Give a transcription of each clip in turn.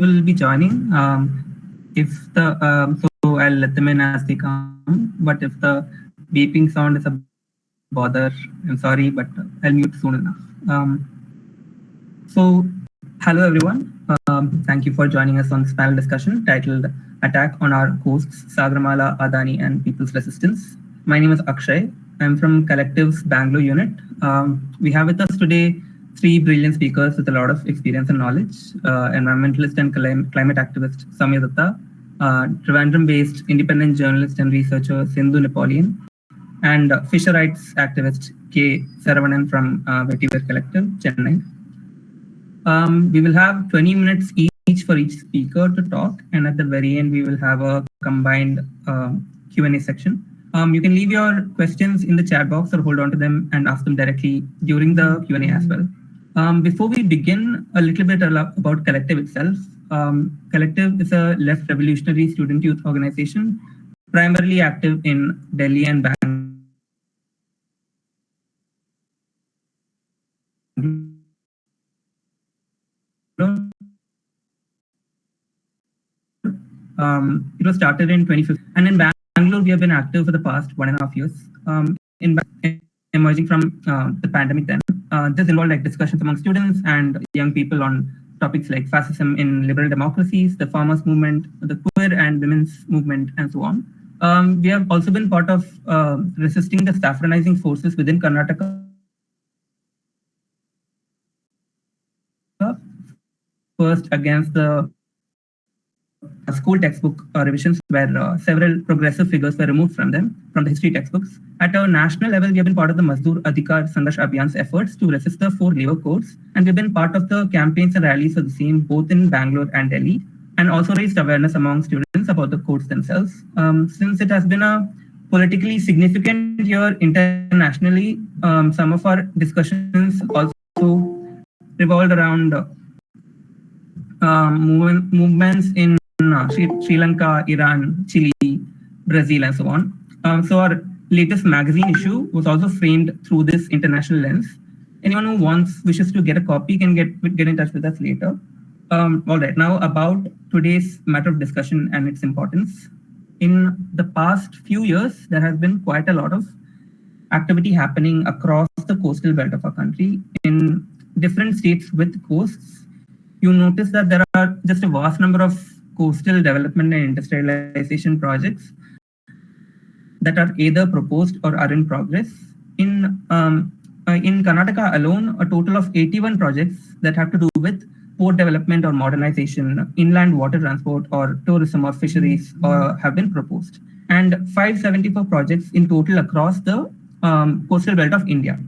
will be joining. Um, if the um, so I'll let them in as they come. But if the beeping sound is a bother, I'm sorry, but I'll mute soon enough. Um, so hello everyone. Um, thank you for joining us on this panel discussion titled "Attack on Our Coasts: Sagarmala, Adani, and People's Resistance." My name is Akshay. I'm from Collective's Bangalore unit. Um, we have with us today three brilliant speakers with a lot of experience and knowledge, uh, environmentalist and climate activist Soumya uh, Trivandrum-based independent journalist and researcher Sindhu Napoleon, and uh, fisher rights activist K. Saravanan from uh, Vetiver Collective, Chennai. Um, we will have 20 minutes each for each speaker to talk, and at the very end, we will have a combined uh, Q&A section. Um, you can leave your questions in the chat box or hold on to them and ask them directly during the Q&A as well. Um, before we begin, a little bit about Collective itself. Um, Collective is a left revolutionary student youth organization, primarily active in Delhi and Bangalore. Um, it was started in 2015, and in Bangalore we have been active for the past one and a half years. Um, in emerging from uh, the pandemic, then this involved like discussions among students and young people on topics like fascism in liberal democracies, the farmers movement, the queer and women's movement, and so on. Um, we have also been part of uh, resisting the saffronizing forces within Karnataka. First against the school textbook uh, revisions where uh, several progressive figures were removed from them, from the history textbooks. At a national level, we have been part of the Mazdoor Adhikar Sangharsh Abhiyan's efforts to resist the four labor codes, and we've been part of the campaigns and rallies for the same both in Bangalore and Delhi, and also raised awareness among students about the codes themselves. Um, since it has been a politically significant year internationally, um, some of our discussions also revolved around movement, movements in uh, Sri, Sri, Lanka, Iran, Chile, Brazil, and so on. Um, so our latest magazine issue was also framed through this international lens. Anyone who wants, wishes to get a copy can get, get in touch with us later. Um, all right, now about today's matter of discussion and its importance. In the past few years, there has been quite a lot of activity happening across the coastal belt of our country in different states with coasts. You notice that there are just a vast number of coastal development and industrialization projects that are either proposed or are in progress. In, um, uh, in Karnataka alone, a total of 81 projects that have to do with port development or modernization, inland water transport or tourism or fisheries uh, have been proposed. And 574 projects in total across the um, coastal belt of India.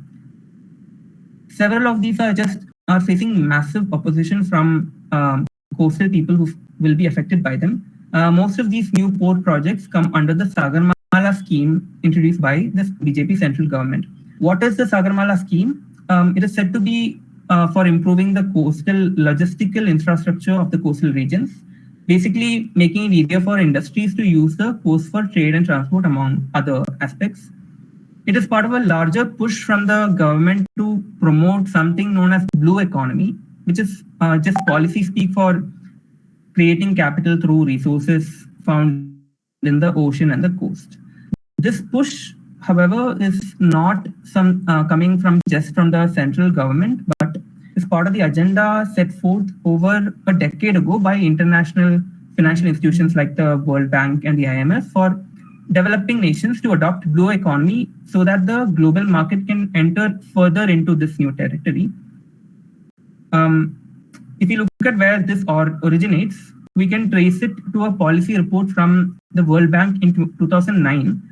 Several of these are just are facing massive opposition from um, coastal people who will be affected by them. Uh, most of these new port projects come under the Sagarmala scheme introduced by the BJP central government. What is the Sagarmala scheme? Um, it is said to be uh, for improving the coastal logistical infrastructure of the coastal regions, basically making it easier for industries to use the coast for trade and transport among other aspects. It is part of a larger push from the government to promote something known as blue economy, which is uh, just policy speak for creating capital through resources found in the ocean and the coast. This push, however, is not some uh, coming from just from the central government, but is part of the agenda set forth over a decade ago by international financial institutions like the World Bank and the IMF for developing nations to adopt blue economy so that the global market can enter further into this new territory. Um, if you look at where this or originates, we can trace it to a policy report from the World Bank in 2009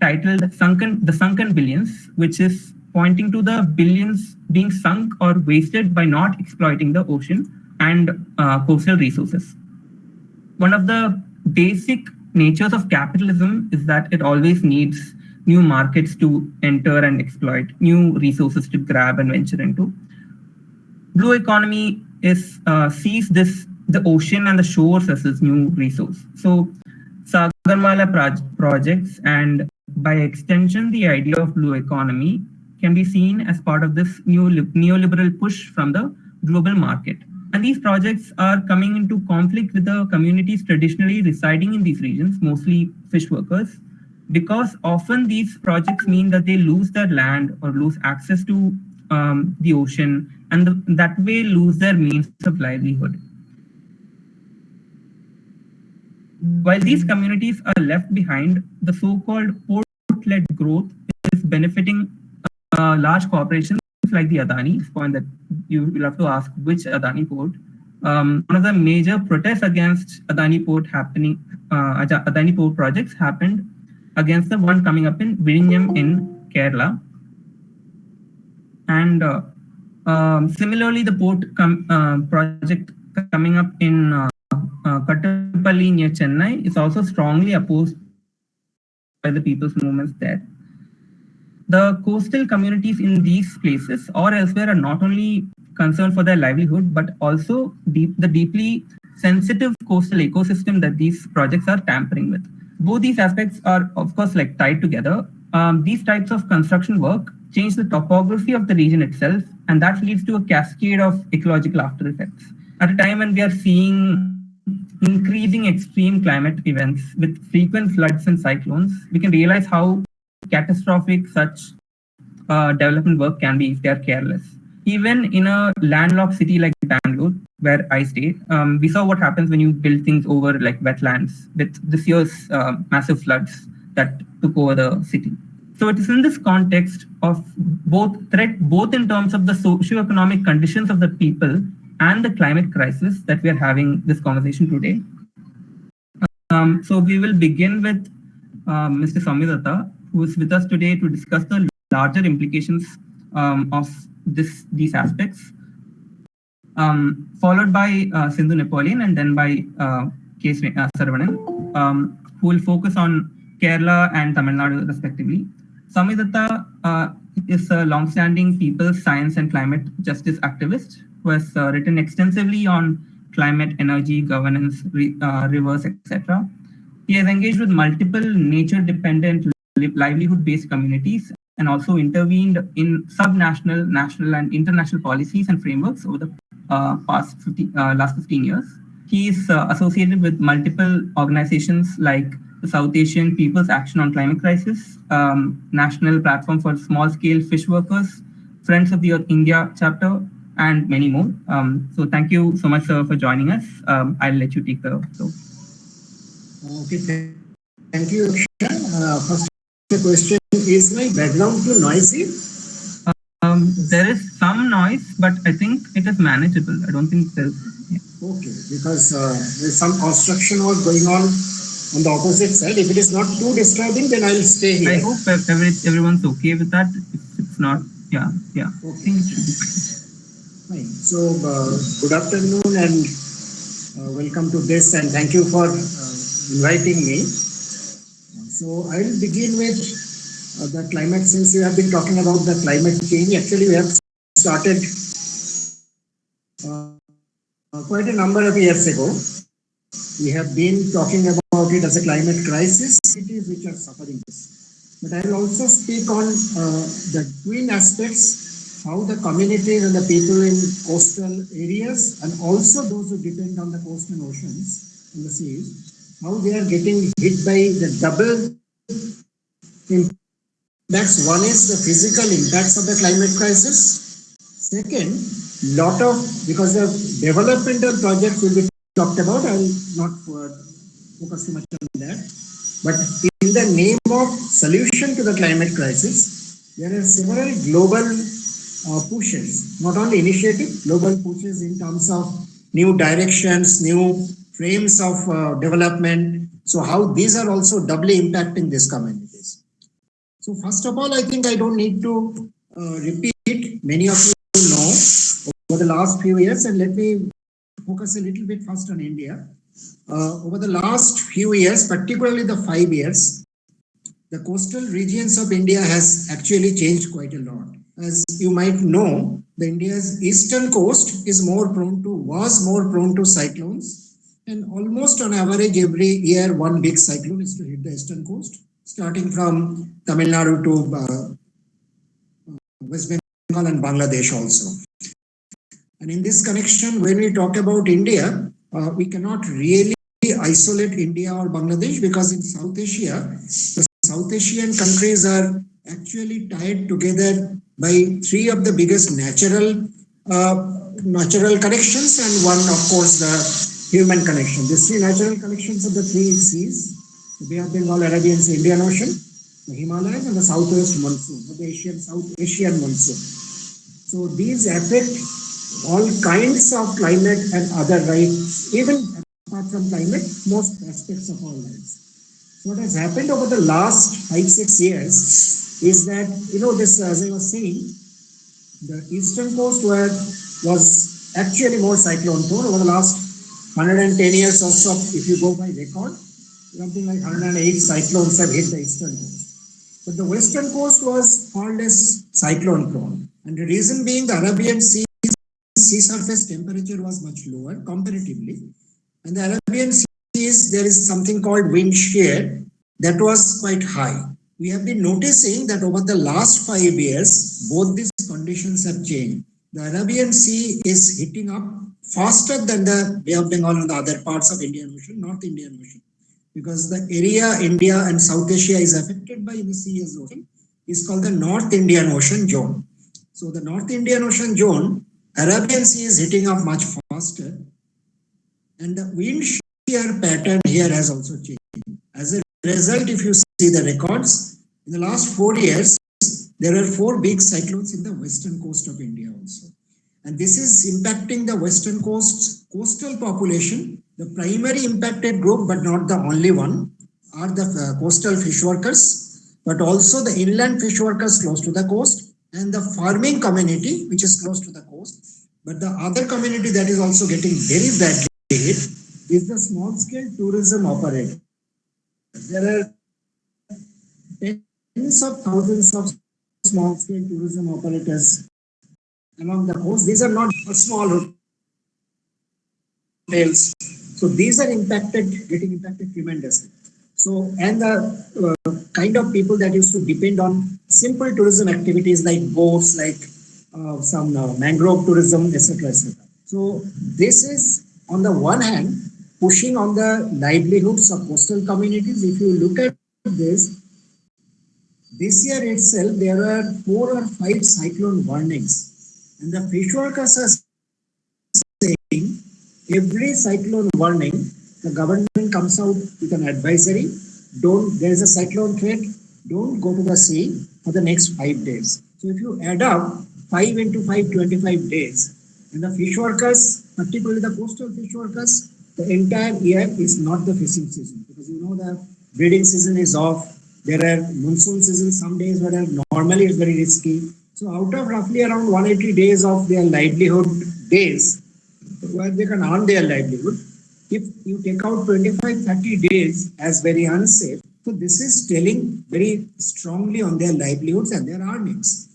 titled Sunken, The Sunken Billions, which is pointing to the billions being sunk or wasted by not exploiting the ocean and uh, coastal resources. One of the basic natures of capitalism is that it always needs new markets to enter and exploit, new resources to grab and venture into. Blue economy is uh, sees this the ocean and the shores as its new resource. So Sagarmala proj projects and by extension the idea of blue economy can be seen as part of this new neoliberal push from the global market. and these projects are coming into conflict with the communities traditionally residing in these regions, mostly fish workers, because often these projects mean that they lose their land or lose access to um, the ocean and the, that way lose their means of livelihood. While these communities are left behind, the so-called port-led growth is benefiting uh, large corporations like the Adani, point that you will have to ask which Adani port. Um, one of the major protests against Adani port happening, uh, Adani port projects happened against the one coming up in Vizhinjam in Kerala. And uh, um, similarly, the port com uh, project coming up in uh, uh, Kattupalli near Chennai is also strongly opposed by the people's movements there. The coastal communities in these places or elsewhere are not only concerned for their livelihood, but also deep, the deeply sensitive coastal ecosystem that these projects are tampering with. Both these aspects are, of course, like tied together. Um, these types of construction work change the topography of the region itself, and that leads to a cascade of ecological after effects. At a time when we are seeing increasing extreme climate events with frequent floods and cyclones, we can realize how catastrophic such uh, development work can be if they are careless. Even in a landlocked city like Bangalore, where I stay, um, we saw what happens when you build things over like wetlands with this year's uh, massive floods that took over the city. So it is in this context of both threat, both in terms of the socio-economic conditions of the people and the climate crisis that we are having this conversation today. Um, so we will begin with um, Mr. Soumya who is with us today to discuss the larger implications um, of this these aspects, um, followed by uh, Sindhu Napoleon and then by uh, K. Uh, Saravanan, um, who will focus on Kerala and Tamil Nadu respectively. Soumya uh, is a long-standing people's science and climate justice activist who has uh, written extensively on climate, energy, governance, re, uh, rivers, etc. He has engaged with multiple nature-dependent livelihood-based communities and also intervened in sub-national, national, and international policies and frameworks over the uh, past 50, uh, last 15 years. He is uh, associated with multiple organizations like South Asian People's Action on Climate Crisis, um, National Platform for Small-Scale Fish Workers, Friends of the Earth India chapter, and many more. Um, so thank you so much, sir, for joining us. Um, I'll let you take the floor. Okay, thank you, uh, first the question, is my background too noisy? Um, there is some noise, but I think it is manageable. I don't think there's... Yeah. Okay, because uh, there's some construction work going on on the opposite side. If it is not too disturbing, then I'll stay here. I hope every, everyone's okay with that. If it's not, yeah, yeah. Okay. I think it should be fine. Fine. So, uh, good afternoon and uh, welcome to this and thank you for uh, inviting me. So I will begin with uh, the climate since you have been talking about the climate change. Actually, we have started uh, quite a number of years ago. We have been talking about it as a climate crisis, cities which are suffering this. But I will also speak on uh, the twin aspects, how the communities and the people in coastal areas and also those who depend on the coast and oceans and the seas, how they are getting hit by the double impacts. One is the physical impacts of the climate crisis. Second, lot of, because the developmental projects will be talked about, I will not focus too much on that. But in the name of solution to the climate crisis, there are several global uh, pushes, not only initiative, global pushes in terms of new directions, new frames of uh, development. So how these are also doubly impacting these communities. So first of all, I think I don't need to uh, repeat. Many of you know over the last few years, and let me focus a little bit first on India. Uh, over the last few years, particularly the five years, the coastal regions of India has actually changed quite a lot. As you might know, the India's eastern coast is more prone to, was more prone to cyclones and almost on average, every year, one big cyclone is to hit the eastern coast, starting from Tamil Nadu to uh, West Bengal and Bangladesh also. And in this connection, when we talk about India, uh, we cannot really isolate India or Bangladesh because in South Asia, the South Asian countries are actually tied together by three of the biggest natural uh, natural connections and one, of course, the human connection. These three natural connections are the three seas, the Bay of Bengal, Arabian Sea, Indian Ocean, the Himalayas, and the Southwest monsoon, the Asian South Asian monsoon. So these affect all kinds of climate and other rights, even apart from climate, most aspects of our lives. What has happened over the last five, six years is that, you know, this, as I was saying, the eastern coast were, was actually more cyclone prone over the last 110 years or so, if you go by record, something like 108 cyclones have hit the eastern coast. But the western coast was far less cyclone prone. And the reason being the Arabian Sea sea surface temperature was much lower comparatively. And the Arabian Seas, there is something called wind shear that was quite high. We have been noticing that over the last five years, both these conditions have changed. The Arabian Sea is heating up faster than the Bay of Bengal and the other parts of Indian Ocean, North Indian Ocean. Because the area India and South Asia is affected by the sea as ocean is called the North Indian Ocean zone. So the North Indian Ocean zone Arabian Sea is heating up much faster and the wind shear pattern here has also changed. As a result, if you see the records, in the last four years, there are four big cyclones in the western coast of India also. And this is impacting the western coast coastal population. The primary impacted group, but not the only one, are the uh, coastal fish workers, but also the inland fish workers close to the coast and the farming community, which is close to the coast. But the other community that is also getting very badly hit is the small scale tourism operator. There are tens of thousands of small scale tourism operators along the coast. These are not small hotels. So these are impacted, getting impacted tremendously. So, and the uh, kind of people that used to depend on simple tourism activities like boats, like uh, some uh, mangrove tourism, etc., etc. So, this is on the one hand pushing on the livelihoods of coastal communities. If you look at this, this year itself there are four or five cyclone warnings, and the fish workers are saying every cyclone warning the government comes out with an advisory. Don't, there is a cyclone threat. Don't go to the sea for the next five days. So if you add up five into five, 25 days, and the fish workers, particularly the coastal fish workers, the entire year is not the fishing season because you know the breeding season is off. There are monsoon season some days where normally it's very risky. So out of roughly around 180 days of their livelihood days, where they can earn their livelihood, if you take out 25, 30 days as very unsafe, so this is telling very strongly on their livelihoods and their earnings.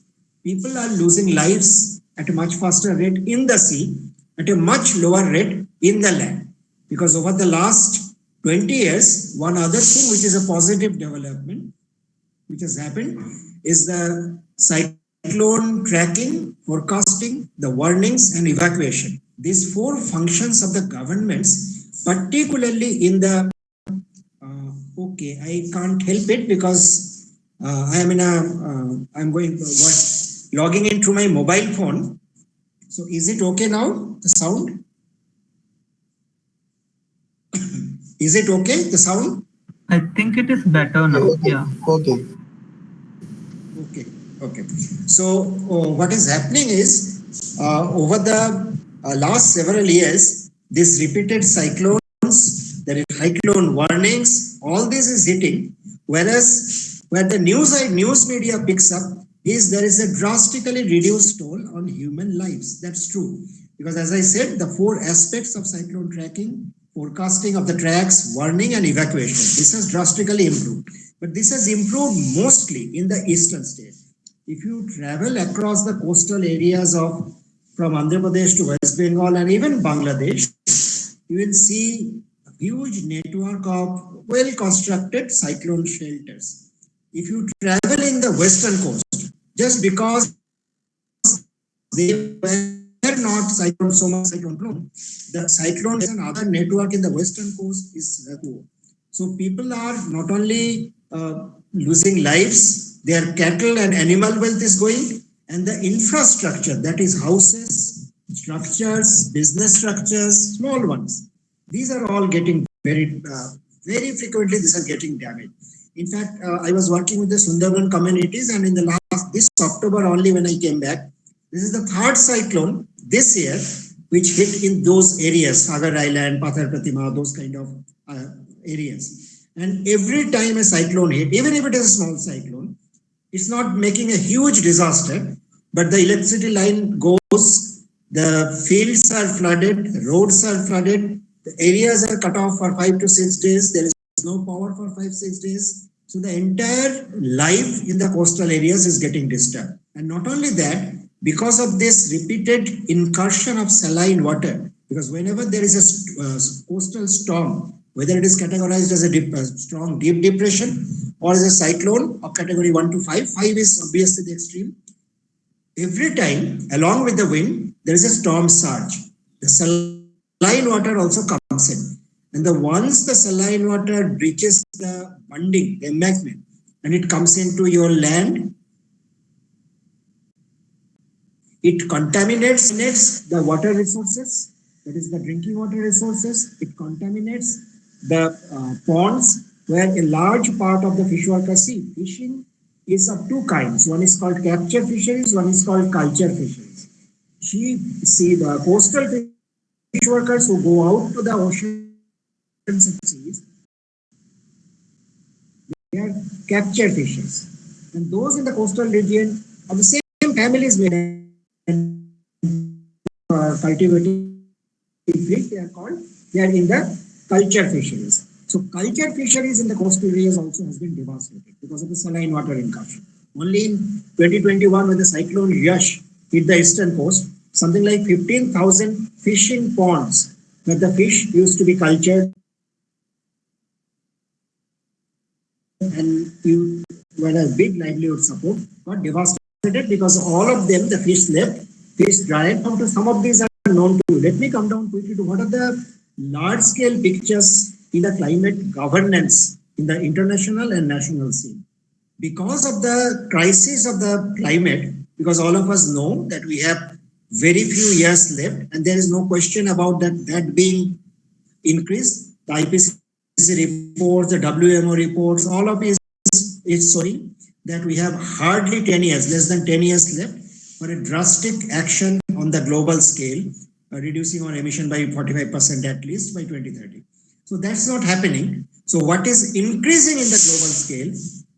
People are losing lives at a much faster rate in the sea, at a much lower rate in the land. Because over the last 20 years, one other thing which is a positive development, which has happened, is the cyclone tracking, forecasting, the warnings and evacuation. These four functions of the governments particularly in the uh, okay i can't help it because uh, i am in a uh, i'm going what logging into my mobile phone so is it okay now the sound is it okay the sound I think it is better now. Okay. Yeah. Okay. okay okay so uh, what is happening is uh, over the uh, last several years this repeated cyclones there is cyclone warnings all this is hitting. Whereas where the news news media picks up is there is a drastically reduced toll on human lives. That's true. Because as i said the four aspects of cyclone tracking forecasting of the tracks warning and evacuation. This has drastically improved. But this has improved mostly in the eastern states. If you travel across the coastal areas of from Andhra Pradesh to West Bengal and even Bangladesh, you will see a huge network of well-constructed cyclone shelters. If you travel in the western coast, just because they were not cyclone so much cyclone. The cyclone is another network in the western coast is poor. So people are not only uh, losing lives, their cattle and animal wealth is going, and the infrastructure that is houses, structures, business structures, small ones. These are all getting very, uh, very frequently. These are getting damaged. In fact, uh, I was working with the Sundarban communities, and in the last this October only when I came back, this is the third cyclone this year which hit in those areas, Sagar Island, Pathar Pratima, those kind of uh, areas. And every time a cyclone hit, even if it is a small cyclone, it's not making a huge disaster, but the electricity line goes, the fields are flooded, roads are flooded, the areas are cut off for five to six days, there is no power for five, six days. So the entire life in the coastal areas is getting disturbed. And not only that, because of this repeated incursion of saline water, because whenever there is a uh, coastal storm, whether it is categorized as a, deep, a strong deep depression or as a cyclone of category 1 to 5, 5 is obviously the extreme. Every time, along with the wind, there is a storm surge. The saline water also comes in. And the once the saline water breaches the bunding, the embankment, and it comes into your land, it contaminates next the water resources, that is the drinking water resources. It contaminates the uh, ponds where a large part of the fish workers see. Fishing is of two kinds. One is called capture fisheries, one is called culture fisheries. She see the coastal fish workers who go out to the ocean and seas, they are capture fishes. And those in the coastal region of the same families may uh, cultivating fish, they are called, they are in the culture fisheries. So culture fisheries in the coastal areas also has been devastated because of the saline water incursion. Only in 2021 when the cyclone Yaas hit the eastern coast, something like 15,000 fishing ponds where the fish used to be cultured and you were a big livelihood support got devastated because all of them, the fish left, fish died. Come to some of these are known to you. Let me come down quickly to what are the large scale pictures in the climate governance in the international and national scene. Because of the crisis of the climate, because all of us know that we have very few years left and there is no question about that, that being increased. The IPCC reports, the WMO reports, all of it is showing that we have hardly 10 years, less than 10 years left for a drastic action on the global scale, uh, reducing our emission by 45% at least by 2030. So that's not happening. So what is increasing in the global scale?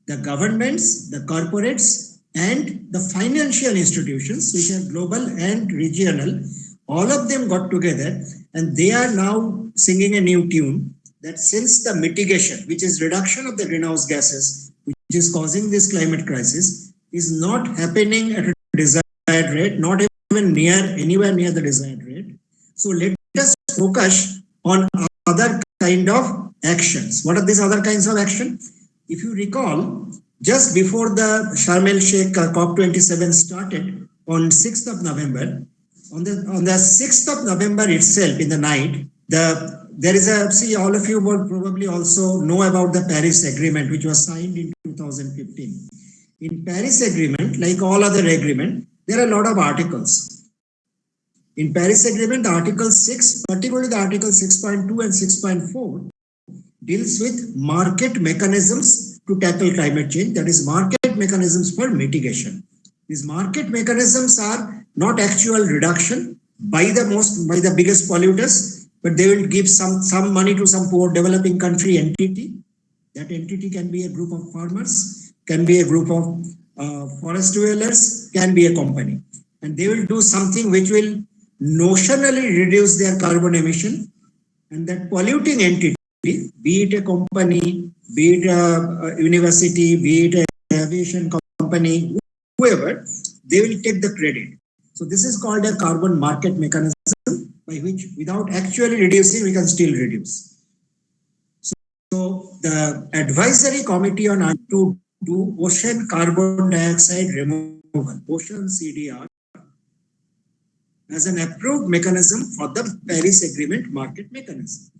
The governments, the corporates, and the financial institutions, which are global and regional, all of them got together and they are now singing a new tune that since the mitigation, which is reduction of the greenhouse gases, which is causing this climate crisis, is not happening at a desired rate, not even near anywhere near the desired rate. So let us focus on other kind of actions. What are these other kinds of action? If you recall, just before the Sharm el Sheikh uh, COP27 started on 6th of November, on the on the 6th of November itself in the night, the there is a see all of you will probably also know about the Paris Agreement which was signed in 2015. In Paris Agreement, like all other agreement, there are a lot of articles. In Paris Agreement, Article 6, particularly the Article 6.2 and 6.4, deals with market mechanisms to tackle climate change, that is market mechanisms for mitigation. These market mechanisms are not actual reduction by the most, by the biggest polluters, but they will give some, some money to some poor developing country entity. That entity can be a group of farmers, can be a group of uh, forest dwellers, can be a company. And they will do something which will notionally reduce their carbon emission and that polluting entity, be it a company, be it a, a university, be it an aviation company, whoever, they will take the credit. So this is called a carbon market mechanism by which without actually reducing, we can still reduce. So, so the advisory committee on to do ocean carbon dioxide removal, ocean CDR, as an approved mechanism for the Paris Agreement market mechanism.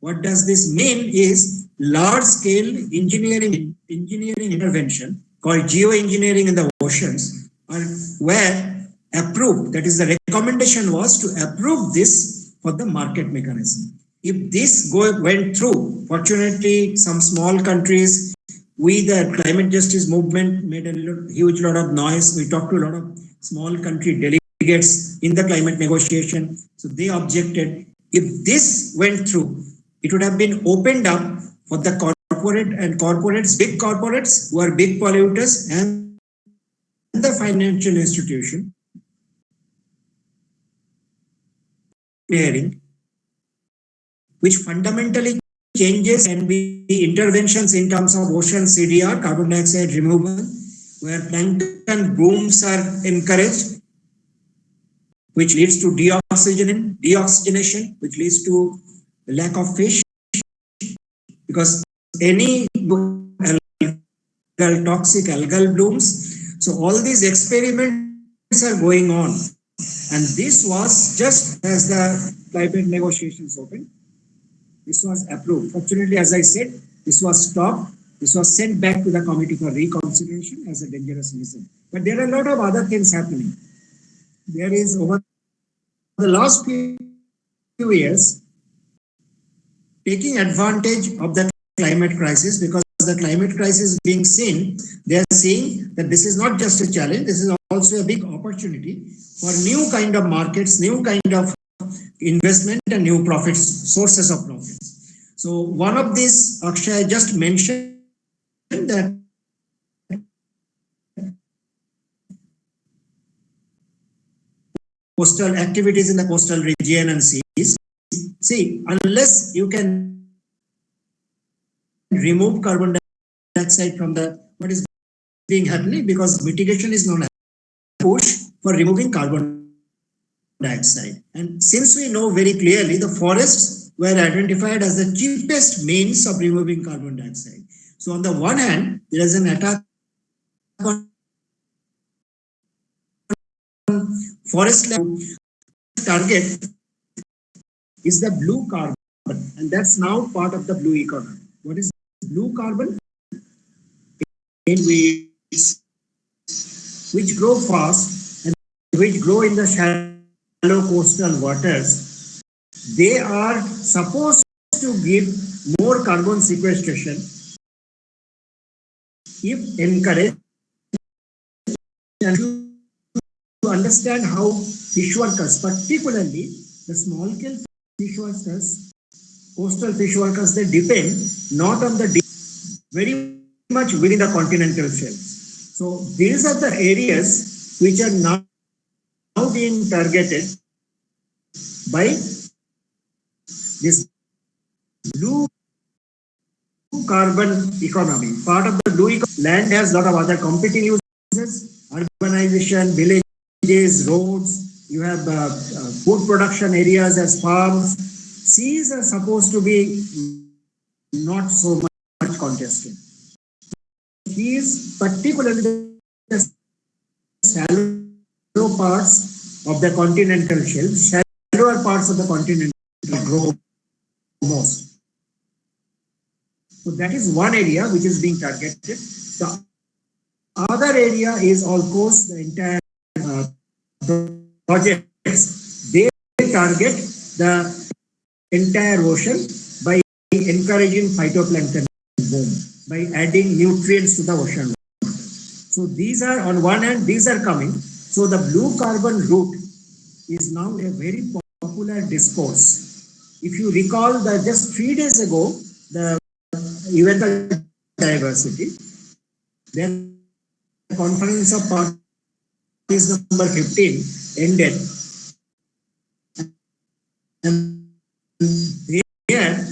What does this mean is large scale engineering, engineering intervention called geoengineering in the oceans are were approved. That is the recommendation was to approve this for the market mechanism. If this go, went through, fortunately some small countries, we the climate justice movement made a huge lot of noise. We talked to a lot of small country delegates in the climate negotiation. So they objected. If this went through, it would have been opened up for the corporate and corporates, big corporates who are big polluters and the financial institution clearing, which fundamentally changes can be interventions in terms of ocean CDR, carbon dioxide removal, where plankton blooms are encouraged, which leads to deoxygen, deoxygenation, which leads to lack of fish, because any algal, toxic algal blooms. So all these experiments are going on. And this was just as the climate negotiations opened. This was approved. Fortunately, as I said, this was stopped. This was sent back to the committee for reconsideration as a dangerous medicine. But there are a lot of other things happening. There is over the last few years, taking advantage of the climate crisis because the climate crisis being seen, they are seeing that this is not just a challenge, this is also a big opportunity for new kind of markets, new kind of investment and new profits, sources of profits. So one of these, Akshay just mentioned that coastal activities in the coastal region and seas. See, unless you can remove carbon dioxide from the what is being happening because mitigation is known as push for removing carbon dioxide. And since we know very clearly the forests were identified as the cheapest means of removing carbon dioxide. So on the one hand, there is an attack on forest target is the blue carbon and that's now part of the blue economy. What is blue carbon? In weeds which grow fast and which grow in the shallow coastal waters, they are supposed to give more carbon sequestration if encouraged understand how fish workers, particularly the small scale fish workers, coastal fish workers, they depend not on the very much within the continental shelves. So these are the areas which are now, now being targeted by this blue carbon economy. Part of the blue land has a lot of other competing uses, urbanization, roads, you have uh, uh, food production areas as farms. Seas are supposed to be not so much contested. These particularly the shallow parts of the continental shelf, shallower parts of the continent grow most. So that is one area which is being targeted. The other area is of course the entire uh, projects. They target the entire ocean by encouraging phytoplankton boom, by adding nutrients to the ocean. So these are on one hand, these are coming. So the blue carbon route is now a very popular discourse. If you recall that just three days ago, the event diversity. Then conference of parties number 15 ended. And here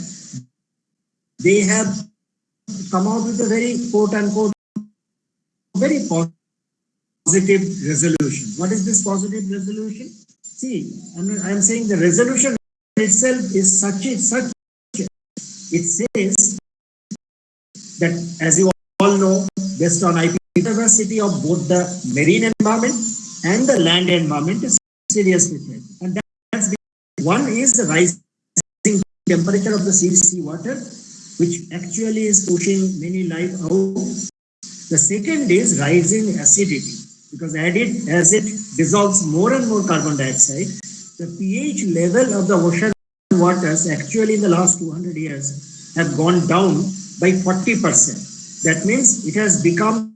they have come out with a very quote unquote very positive resolution. What is this positive resolution? See, I am saying the resolution itself is such a such it says that as you all know, based on IP diversity of both the marine environment and the land environment is seriously threatened. And that's one is the rising temperature of the sea, sea water, which actually is pushing many life out. The second is rising acidity, because added, as it dissolves more and more carbon dioxide, the pH level of the ocean waters actually in the last 200 years have gone down by 40%. That means it has become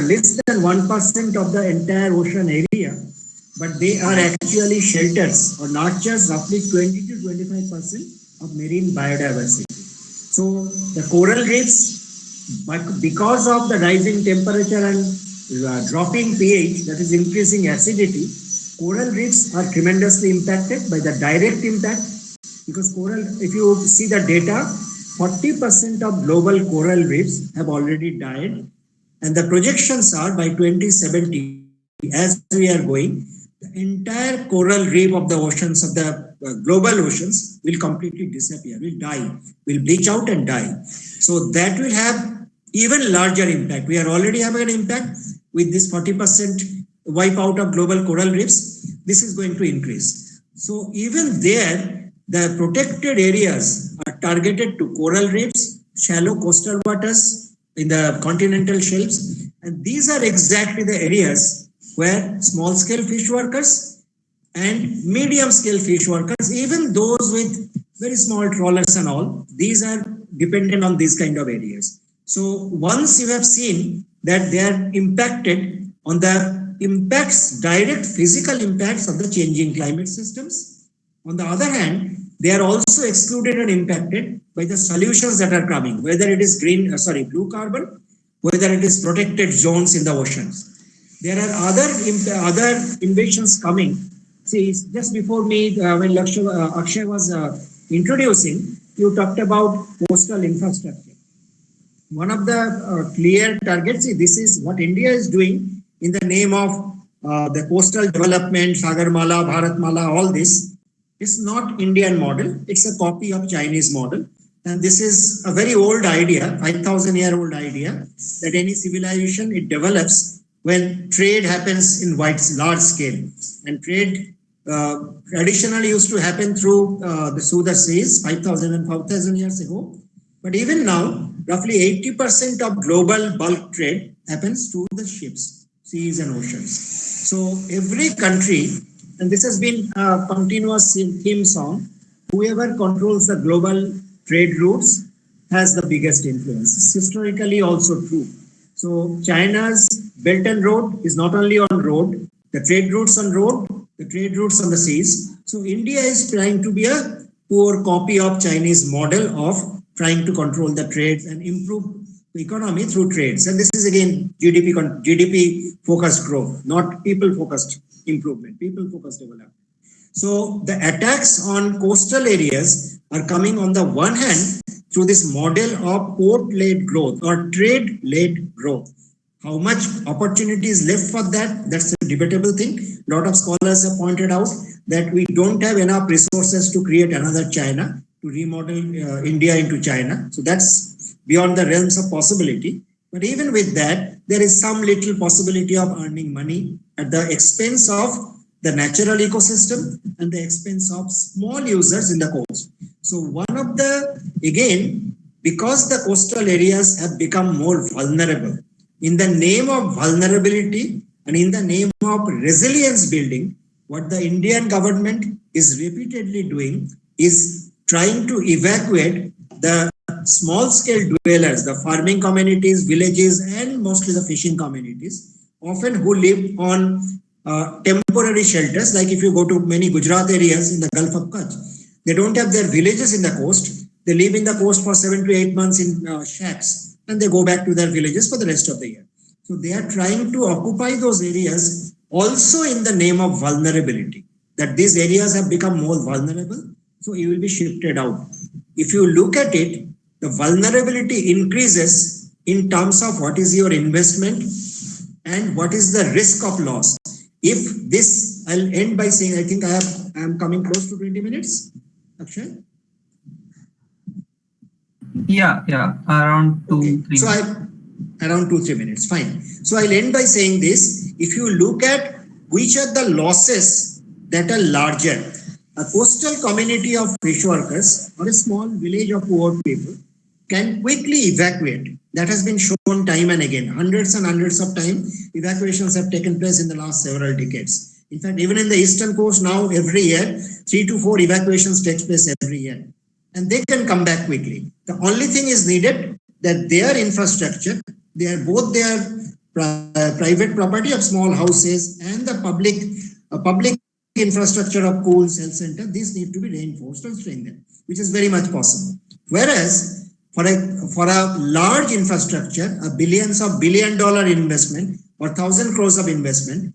less than 1% of the entire ocean area, but they are actually shelters or nurtures roughly 20 to 25% of marine biodiversity. So the coral reefs, but because of the rising temperature and uh, dropping pH, that is increasing acidity, coral reefs are tremendously impacted by the direct impact because coral, if you see the data, 40% of global coral reefs have already died and the projections are by 2070, as we are going, the entire coral reef of the oceans, of the uh, global oceans, will completely disappear, will die, will bleach out and die. So that will have even larger impact. We are already having an impact with this 40% wipe out of global coral reefs. This is going to increase. So even there, the protected areas are targeted to coral reefs, shallow coastal waters, in the continental shelves. And these are exactly the areas where small scale fish workers and medium scale fish workers, even those with very small trawlers and all, these are dependent on these kind of areas. So once you have seen that they are impacted on the impacts, direct physical impacts of the changing climate systems. On the other hand, they are also excluded and impacted by the solutions that are coming, whether it is green, uh, sorry, blue carbon, whether it is protected zones in the oceans. There are other other innovations coming. See, just before me, uh, when Lakshay, uh, Akshay was uh, introducing, you talked about coastal infrastructure. One of the uh, clear targets, see, this is what India is doing in the name of uh, the coastal development, Sagarmala, Bharatmala, all this. It's not Indian model. It's a copy of Chinese model. And this is a very old idea, 5,000 year old idea, that any civilization, it develops when trade happens in wide, large scale. And trade uh, traditionally used to happen through uh, the Suda Seas 5,000 and 5,000 years ago. But even now, roughly 80% of global bulk trade happens through the ships, seas and oceans. So every country and this has been a continuous theme song. Whoever controls the global trade routes has the biggest influence. It's historically also true. So China's Belt and Road is not only on road, the trade routes on road, the trade routes on the seas. So India is trying to be a poor copy of Chinese model of trying to control the trades and improve the economy through trades. And this is again GDP GDP focused growth, not people focused improvement, people focused development. So the attacks on coastal areas are coming on the one hand through this model of port-led growth or trade-led growth. How much opportunity is left for that? That's a debatable thing. A lot of scholars have pointed out that we don't have enough resources to create another China, to remodel uh, India into China. So that's beyond the realms of possibility. But even with that, there is some little possibility of earning money at the expense of the natural ecosystem and the expense of small users in the coast. So one of the, again, because the coastal areas have become more vulnerable, in the name of vulnerability and in the name of resilience building, what the Indian government is repeatedly doing is trying to evacuate the small scale dwellers, the farming communities, villages, and mostly the fishing communities, often who live on uh, temporary shelters. Like if you go to many Gujarat areas in the Gulf of Kutch, they don't have their villages in the coast. They live in the coast for seven to eight months in uh, shacks and they go back to their villages for the rest of the year. So they are trying to occupy those areas also in the name of vulnerability, that these areas have become more vulnerable. So you will be shifted out. If you look at it, the vulnerability increases in terms of what is your investment and what is the risk of loss. If this, I'll end by saying, I think I have, I am coming close to 20 minutes. Akshay? Yeah, yeah, around two, Okay. three. So I, around two, three minutes, fine. So I'll end by saying this, if you look at which are the losses that are larger, a coastal community of fish workers or a small village of poor people can quickly evacuate. That has been shown time and again. Hundreds and hundreds of times evacuations have taken place in the last several decades. In fact, even in the eastern coast now, every year, three to four evacuations takes place every year. And they can come back quickly. The only thing is needed that their infrastructure, they are both their pri- private property of small houses and the public, uh, public infrastructure of schools, health center, these need to be reinforced and strengthened, which is very much possible. Whereas for a, for a large infrastructure, a billions of billion dollar investment or thousand crores of investment,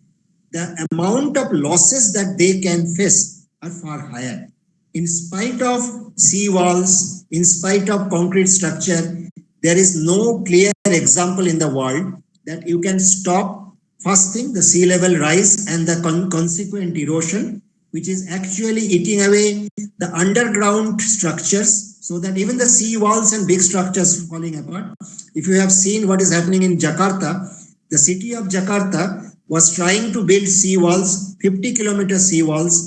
the amount of losses that they can face are far higher. In spite of sea walls, in spite of concrete structure, there is no clear example in the world that you can stop first thing the sea level rise and the con consequent erosion which is actually eating away the underground structures so that even the sea walls and big structures falling apart if you have seen what is happening in jakarta the city of jakarta was trying to build sea walls 50 kilometer sea walls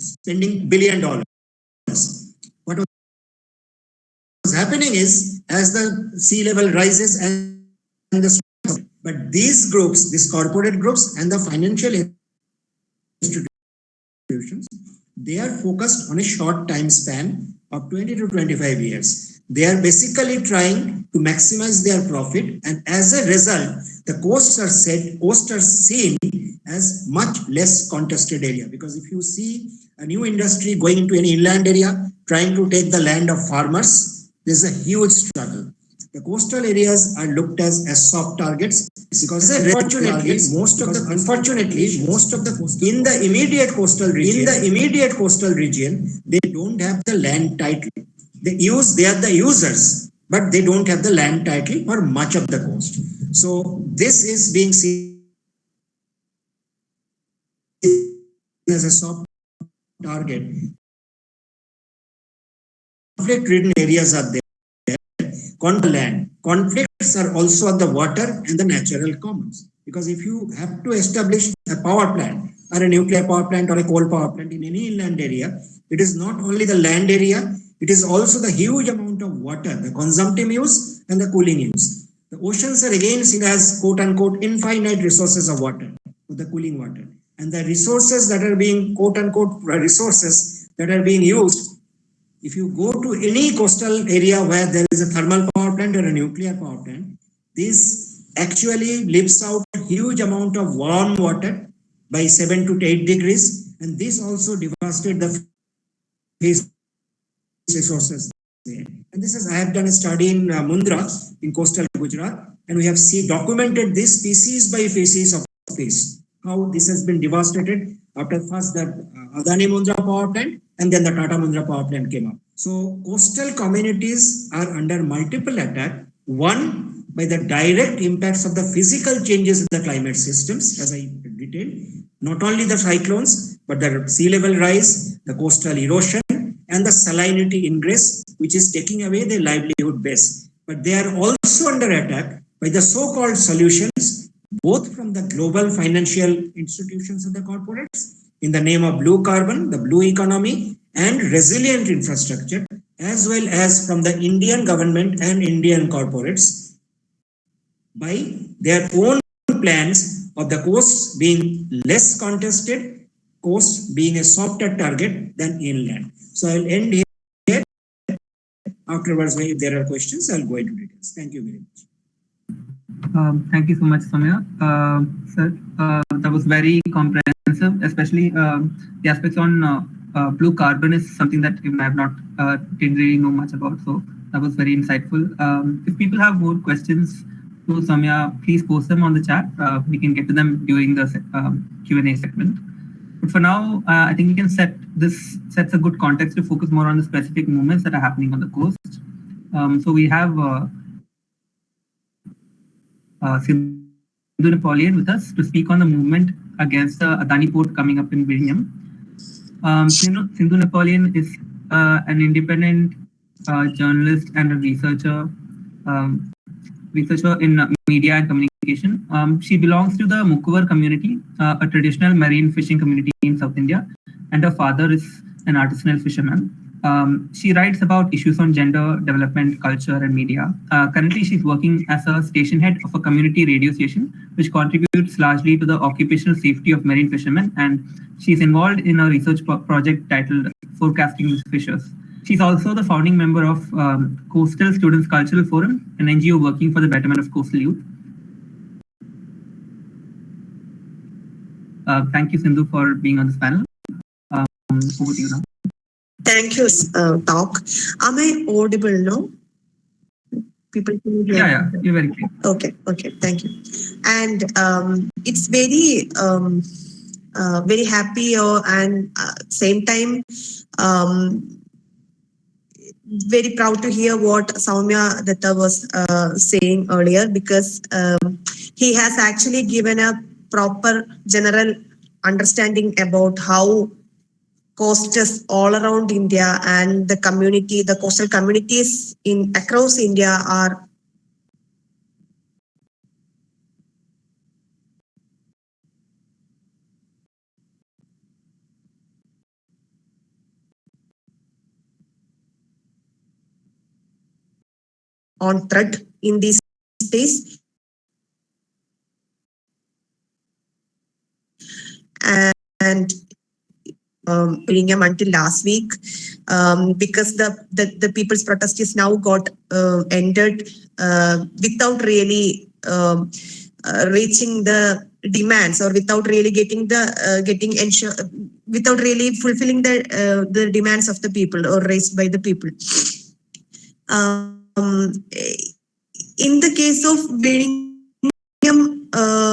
spending billion dollars. What was happening is as the sea level rises and the but these groups, these corporate groups and the financial institutions, they are focused on a short time span of 20 to 25 years. They are basically trying to maximize their profit and as a result, the coasts are set, coasts are seen as much less contested area because if you see a new industry going into an inland area, trying to take the land of farmers, there's a huge struggle. The coastal areas are looked as, as soft targets because unfortunately, most of the unfortunately, most of the in the immediate coastal region, in the immediate coastal region, they don't have the land title. They use they are the users, but they don't have the land title for much of the coast. So this is being seen as a soft target. Conflict-ridden areas are there conflict land. Conflicts are also on the water and the natural commons. Because if you have to establish a power plant or a nuclear power plant or a coal power plant in any inland area, it is not only the land area, it is also the huge amount of water, the consumptive use and the cooling use. The oceans are again seen as quote unquote infinite resources of water, the cooling water. And the resources that are being quote unquote resources that are being used if you go to any coastal area where there is a thermal power plant or a nuclear power plant, this actually lifts out a huge amount of warm water by 7 to 8 degrees. And this also devastated the fish resources there. And this is, I have done a study in uh, Mundra in coastal Gujarat, and we have see documented this species by species of fish, how this has been devastated after first the uh, Adani Mundra power plant and then the Tata Mundra power plant came up. So coastal communities are under multiple attack. One, by the direct impacts of the physical changes in the climate systems, as I detailed, not only the cyclones, but the sea level rise, the coastal erosion, and the salinity ingress, which is taking away their livelihood base. But they are also under attack by the so-called solutions, both from the global financial institutions and the corporates, in the name of blue carbon, the blue economy, and resilient infrastructure, as well as from the Indian government and Indian corporates by their own plans of the coasts being less contested, coast being a softer target than inland. So I'll end here. Afterwards, if there are questions, I'll go into details. Thank you very much. Um, thank you so much, Soumya. Uh, sir, uh, that was very comprehensive, especially um, the aspects on uh, uh, blue carbon is something that I have not uh, didn't really know much about. So that was very insightful. Um, if people have more questions to Soumya, please post them on the chat. Uh, we can get to them during the um, Q&A segment. But for now, uh, I think we can set this sets a good context to focus more on the specific movements that are happening on the coast. Um, so we have uh, uh, Sindhu Napoleon with us to speak on the movement against the Adani port coming up in Vizhinjam. Um, Sindhu, Sindhu Napoleon is uh, an independent uh, journalist and a researcher, um, researcher in media and communication. Um, she belongs to the Mukuvar community, uh, a traditional marine fishing community in South India, and her father is an artisanal fisherman. Um, she writes about issues on gender, development, culture, and media. Uh, currently, she's working as a station head of a community radio station, which contributes largely to the occupational safety of marine fishermen. And she's involved in a research pro project titled Forecasting Fishers. She's also the founding member of um, Coastal Students Cultural Forum, an NGO working for the betterment of coastal youth. Uh, thank you, Sindhu, for being on this panel. Um, over to you now. Thank you, uh, Talk. Am I audible now? People can hear Yeah, yeah, you're very clear. Okay, okay, thank you. And um, it's very, um, uh, very happy or and uh, same time, um, very proud to hear what Soumya Datta was uh, saying earlier because um, he has actually given a proper general understanding about how coasts all around India and the community, the coastal communities in across India are on threat in these days. And um, Vizhinjam until last week um, because the, the, the people's protest is now got uh, ended uh, without really um, uh, reaching the demands or without really getting the uh, getting ensure without really fulfilling the uh, the demands of the people or raised by the people. Um, in the case of Vizhinjam uh,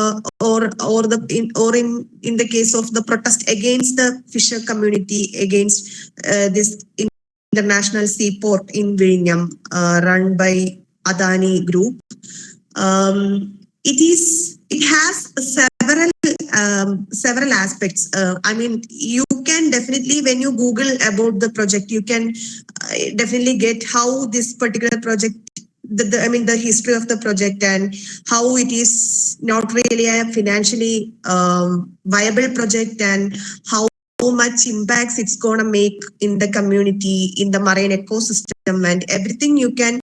or or the in or in in the case of the protest against the fisher community against uh, this international seaport in Vizhinjam uh, run by Adani Group. Um, it is it has several um, several aspects. Uh, I mean, you can definitely when you Google about the project, you can uh, definitely get how this particular project the, the, I mean, the history of the project and how it is not really a financially um, viable project and how, much impacts it's going to make in the community, in the marine ecosystem and everything you can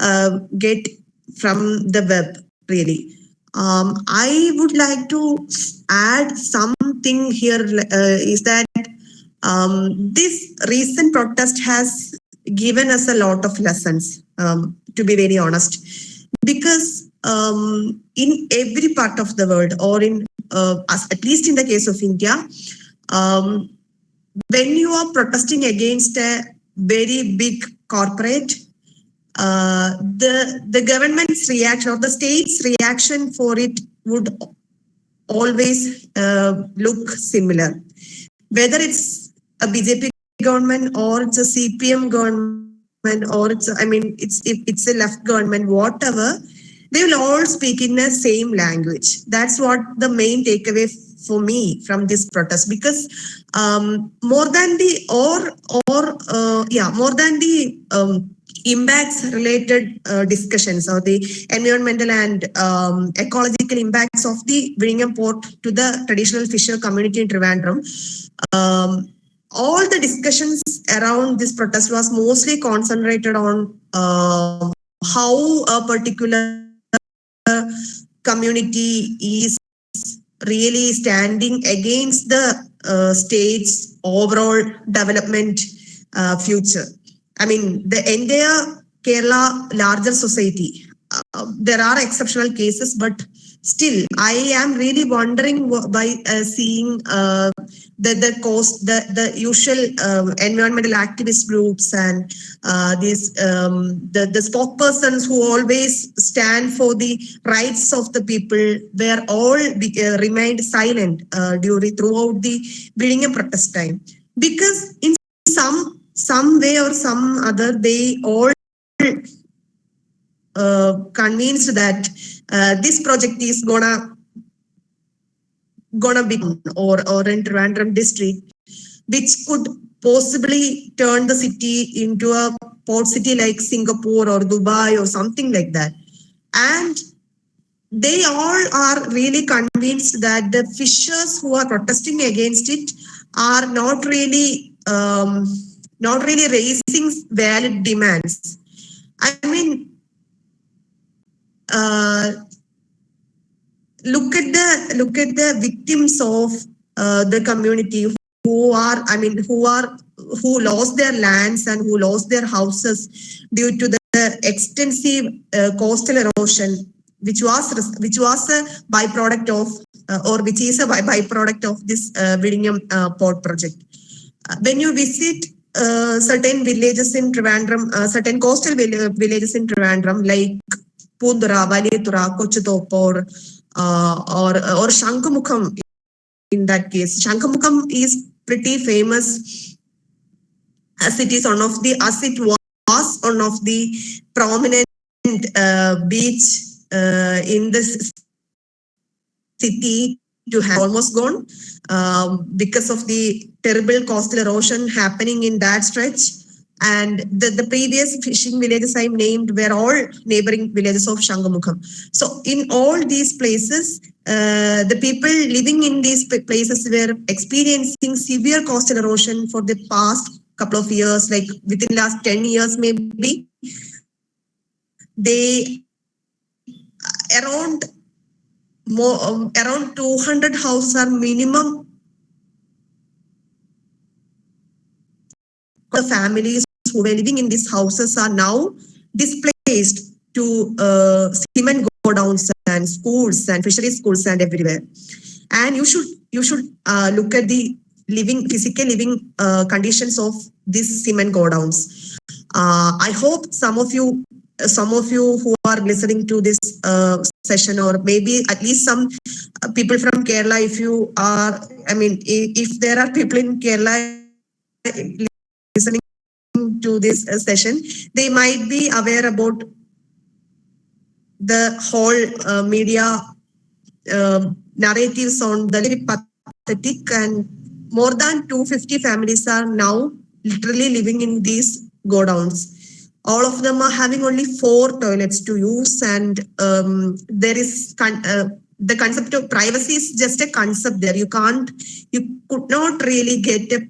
uh, get from the web, really. Um, I would like to add something here uh, is that um, this recent protest has given us a lot of lessons, um, to be very honest, because um, in every part of the world, or in uh, at least in the case of India, um, when you are protesting against a very big corporate, uh, the the government's reaction or the state's reaction for it would always uh, look similar, whether it's a BJP government or it's a CPM government or it's, I mean, it's if it's a left government, whatever, they will all speak in the same language. That's what the main takeaway for me from this protest because um, more than the or or uh, yeah more than the um, impacts related uh, discussions or the environmental and um, ecological impacts of the Vizhinjam port to the traditional fisher community in Trivandrum. Um, all the discussions around this protest was mostly concentrated on uh, how a particular community is really standing against the uh, state's overall development uh, future. I mean, the entire Kerala larger society, uh, there are exceptional cases, but still, I am really wondering by uh, seeing uh, the the cost, the the usual uh, environmental activist groups and uh, these um, the the spokespersons who always stand for the rights of the people were all uh, remained silent uh, during throughout the building a protest time. Because in some some way or some other they all uh, convinced that uh, this project is gonna gonna be or or in Trivandrum district, which could possibly turn the city into a port city like Singapore or Dubai or something like that. And they all are really convinced that the fishers who are protesting against it are not really um, not really raising valid demands. I mean, look at the look at the victims of uh, the community who are i mean who are who lost their lands and who lost their houses due to the extensive uh, coastal erosion which was which was a byproduct of uh, or which is a by- byproduct of this uh, Vizhinjam uh, port project. When you visit certain villages in Trivandrum, certain coastal vill- villages in Trivandrum, like Pundura, Valitura, Kochutop, or uh, or or Shankamukham. In that case, Shankamukham is pretty famous as it is one of the as it was one of the prominent uh, beach uh, in this city to have almost gone um, because of the terrible coastal erosion happening in that stretch. And the, the previous fishing villages I named were all neighboring villages of Shangamukham. So in all these places, uh, the people living in these places were experiencing severe coastal erosion for the past couple of years, like within the last 10 years maybe. They around more um, around 200 houses are minimum the families who were living in these houses are now displaced to uh, cement godowns and schools and fishery schools and everywhere. And you should you should uh, look at the living physical living uh, conditions of these cement godowns. Uh, i hope some of you some of you who are listening to this uh, session or maybe at least some uh, people from kerala if you are i mean if there are people in kerala to this uh, session they might be aware about the whole uh, media um, narratives on the very pathetic and more than 250 families are now literally living in these godowns. All of them are having only four toilets to use and um, there is con- uh, the concept of privacy is just a concept there. You can't you could not really get a,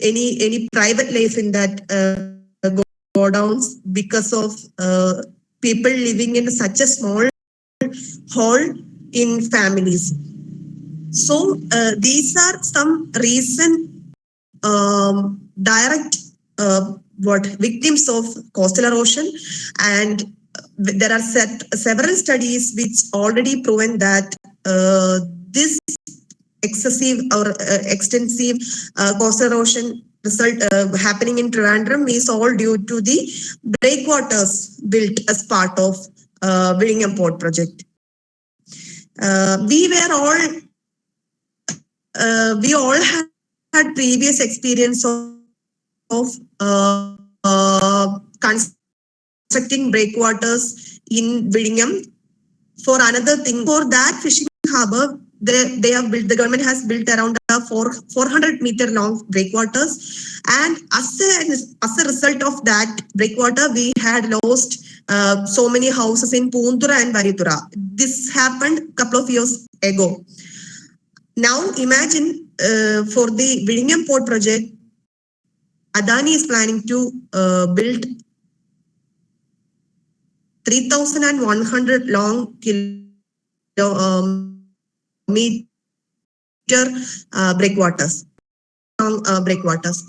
any any private life in that uh, go- godowns because of uh, people living in such a small hall in families. So uh, these are some recent um, direct uh, what victims of coastal erosion. And there are set, several studies which already proven that uh, this excessive or uh, extensive uh, coastal erosion result uh, happening in Trivandrum is all due to the breakwaters built as part of uh, Vizhinjam Port project. Uh, we were all uh, we all had, had previous experience of, of uh, constructing breakwaters in Vizhinjam. For another thing, for that fishing harbor, they, they have built, the government has built around a four, 400 meter long breakwaters. And as a, as a result of that breakwater, we had lost uh, so many houses in Puntura and Varitura. This happened a couple of years ago. Now imagine uh, for the Vizhinjam Port project, Adani is planning to uh, build 3,100 long kilo, um, meter uh, breakwaters, long uh, breakwaters.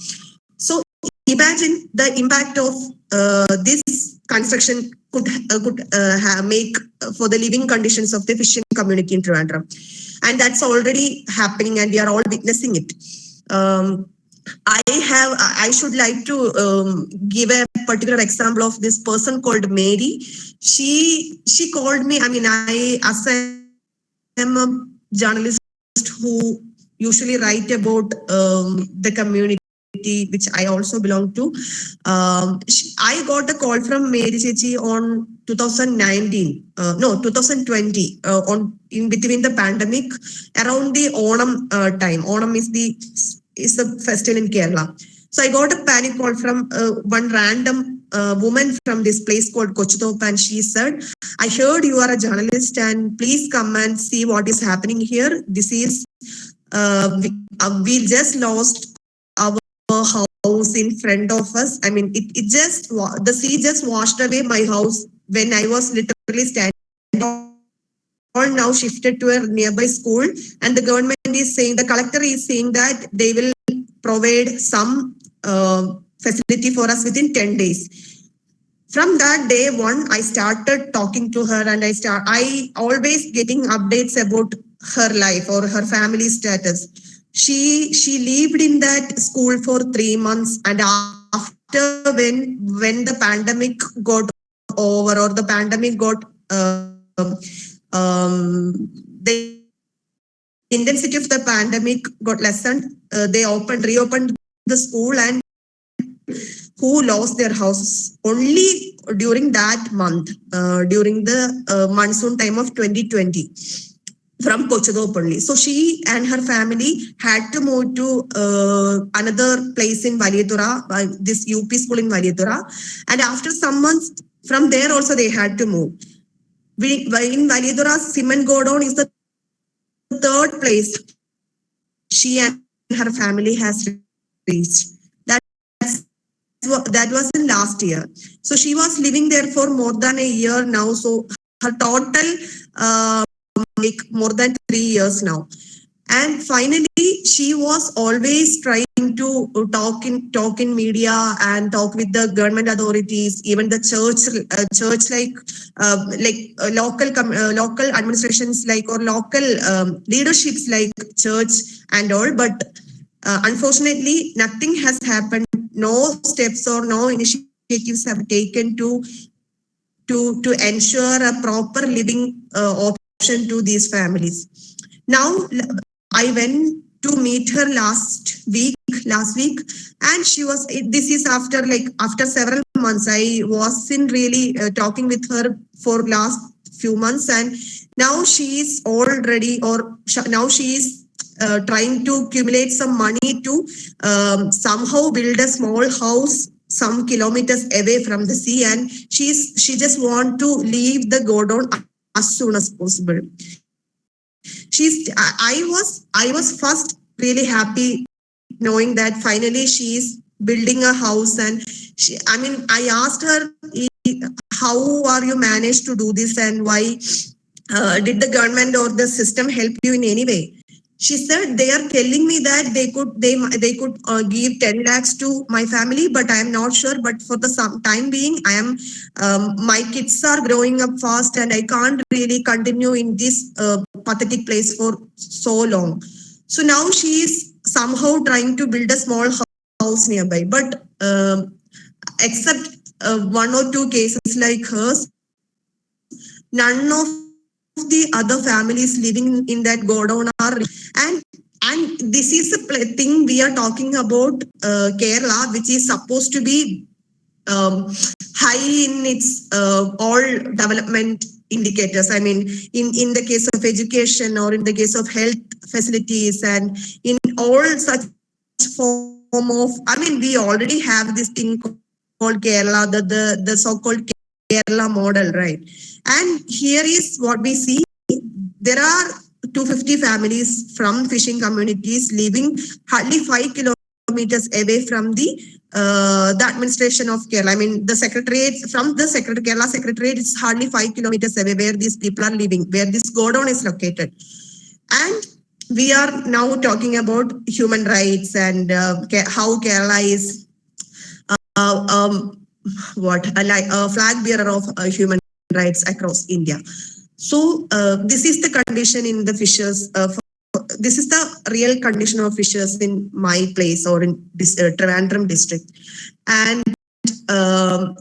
So imagine the impact of uh, this construction could uh, could uh, have make for the living conditions of the fishing community in Trivandrum, and that's already happening, and we are all witnessing it. Um, I have, I should like to um, give a particular example of this person called Mary. She, she called me, I mean, I, as am a journalist who usually write about um, the community which I also belong to. Um, she, I got a call from Mary Chechi on 2019, uh, no, 2020, uh, on in between the pandemic, around the Onam uh, time. Onam is the is a festival in Kerala. So I got a panic call from uh, one random uh, woman from this place called Kochutop and she said, I heard you are a journalist and please come and see what is happening here. This is, uh, we, uh, we just lost our house in front of us. I mean, it, it just, the sea just washed away my house when I was literally standing all now shifted to a nearby school and the government is saying the collector is saying that they will provide some uh, facility for us within 10 days from that day one i started talking to her and i start i always getting updates about her life or her family status she she lived in that school for three months and after when when the pandemic got over or the pandemic got uh, um, the intensity of the pandemic got lessened. Uh, they opened, reopened the school and who lost their houses only during that month, uh, during the uh, monsoon time of 2020 from Kochadopalli. So she and her family had to move to uh, another place in Valiyatura, uh, this UP school in Valiyatura. And after some months from there also they had to move We, in Validura, cement godown is the third place she and her family has reached. That's, that was in last year. So she was living there for more than a year now. So her total uh, like more than three years now. And finally, she was always trying to talk in talk in media and talk with the government authorities, even the church, uh, church like uh, like uh, local uh, local administrations like or local um, leaderships like church and all. But uh, unfortunately, nothing has happened. No steps or no initiatives have taken to to to ensure a proper living uh, option to these families. Now, I went to meet her last week, last week, and she was, this is after like, after several months, I wasn't really uh, talking with her for last few months and now she is already, or now she is uh, trying to accumulate some money to um, somehow build a small house some kilometers away from the sea. And she's she just want to leave the godown as soon as possible. She's I was I was first really happy knowing that finally she's building a house. And she I mean I asked her how are you managed to do this? And why uh, did the government or the system help you in any way she said they are telling me that they could they they could uh, give 10 lakhs to my family but i am not sure but for the some time being i am um, my kids are growing up fast and i can't really continue in this uh, pathetic place for so long. So now she is somehow trying to build a small house nearby but um, except uh, one or two cases like hers none of the other families living in that godown are and and this is a thing we are talking about uh, Kerala, which is supposed to be um, high in its uh, all development indicators. I mean, in, in the case of education or in the case of health facilities and in all such form of, I mean, we already have this thing called Kerala, the, the, the so-called Kerala model, right? And here is what we see. There are 250 families from fishing communities living hardly five kilometers away from the uh, the administration of Kerala. I mean, the secretariat from the secretary Kerala secretariat is hardly five kilometers away where these people are living, where this godown is located. And we are now talking about human rights and uh, how Kerala is uh, um, what a, a flag bearer of uh, human rights across India. So uh, this is the condition in the fishers. Uh, this is the real condition of fishers in my place or in this uh, Trivandrum district, and um,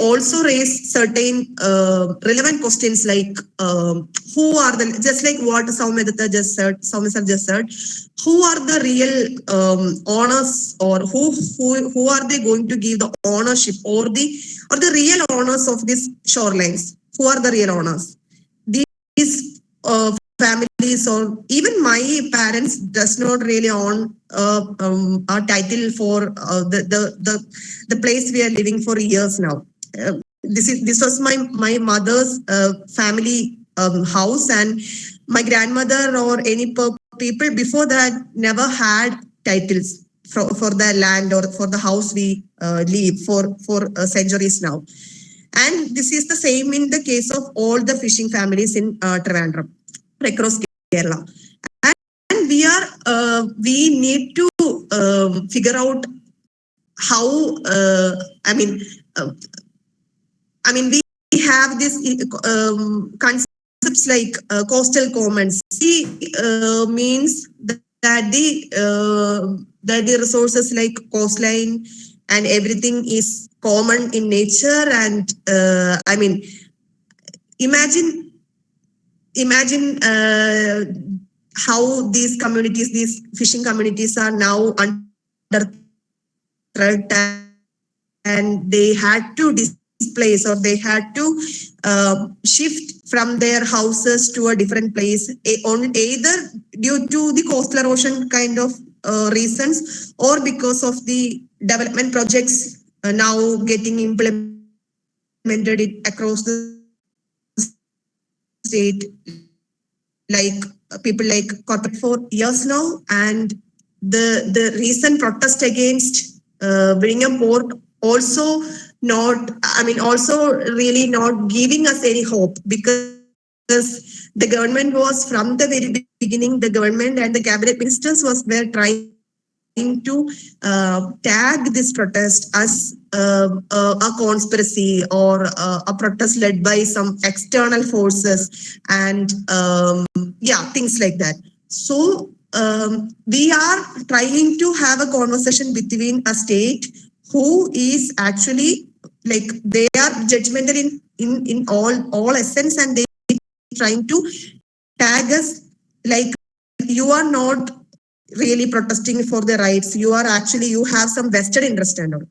also raise certain uh, relevant questions like um, who are the just like what Soumya Datta just said, Soumya just said, who are the real um, owners or who who who are they going to give the ownership or the or the real owners of these shorelines? Who are the real owners? These uh, families or even my parents does not really own uh, um, a title for uh, the, the the the place we are living for years now. Uh, this is this was my my mother's uh, family um, house and my grandmother or any people before that never had titles for, for the land or for the house we uh, live for for uh, centuries now. And this is the same in the case of all the fishing families in uh, Trivandrum across Kerala. And, and we are uh, we need to um, figure out how uh, I mean uh, I mean, we have this um, concepts like uh, coastal commons. C uh, means that the uh, that the resources like coastline and everything is common in nature. And uh, I mean, imagine imagine uh, how these communities, these fishing communities, are now under threat, and they had to. Dis- place or they had to uh, shift from their houses to a different place on either due to the coastal erosion kind of uh, reasons or because of the development projects uh, now getting implemented across the state like uh, people like corporate for years now and the the recent protest against uh, Vizhinjam port also not i mean also really not giving us any hope because the government was from the very beginning the government and the cabinet ministers was were trying to uh, tag this protest as uh, a conspiracy or a protest led by some external forces and um, yeah things like that. So um, we are trying to have a conversation between a state who is actually like they are judgmental in in in all all essence and they trying to tag us like you are not really protesting for the rights. You are actually you have some vested interest and all.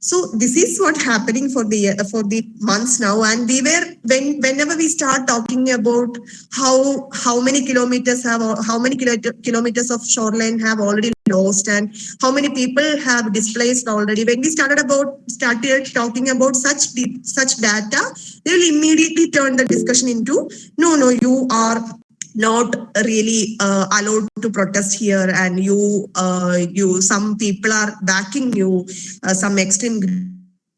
So this is what happening for the uh, for the months now. And we were when whenever we start talking about how how many kilometers have how many kilo- kilometers of shoreline have already lost and how many people have displaced already. When we started about started talking about such de- such data they will immediately turn the discussion into no no you are not really uh, allowed to protest here and you uh, you some people are backing you uh, some extreme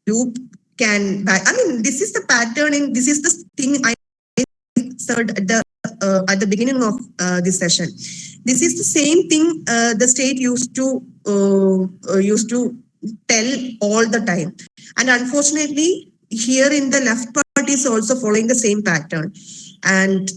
group can back. I mean this is the pattern and this is the thing i said at the uh, at the beginning of uh, this session this is the same thing uh, the state used to uh, uh, used to tell all the time. And unfortunately here in the left part is also following the same pattern. And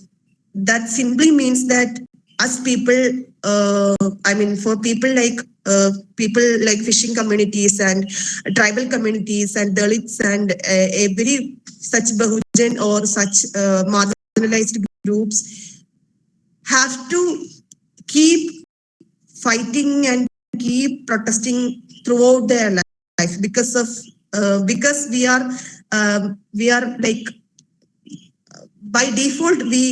that simply means that us people uh, i mean for people like uh, people like fishing communities and tribal communities and dalits and uh, every such bahujan or such uh, marginalized groups have to keep fighting and keep protesting throughout their life because of uh, because we are um, we are like by default we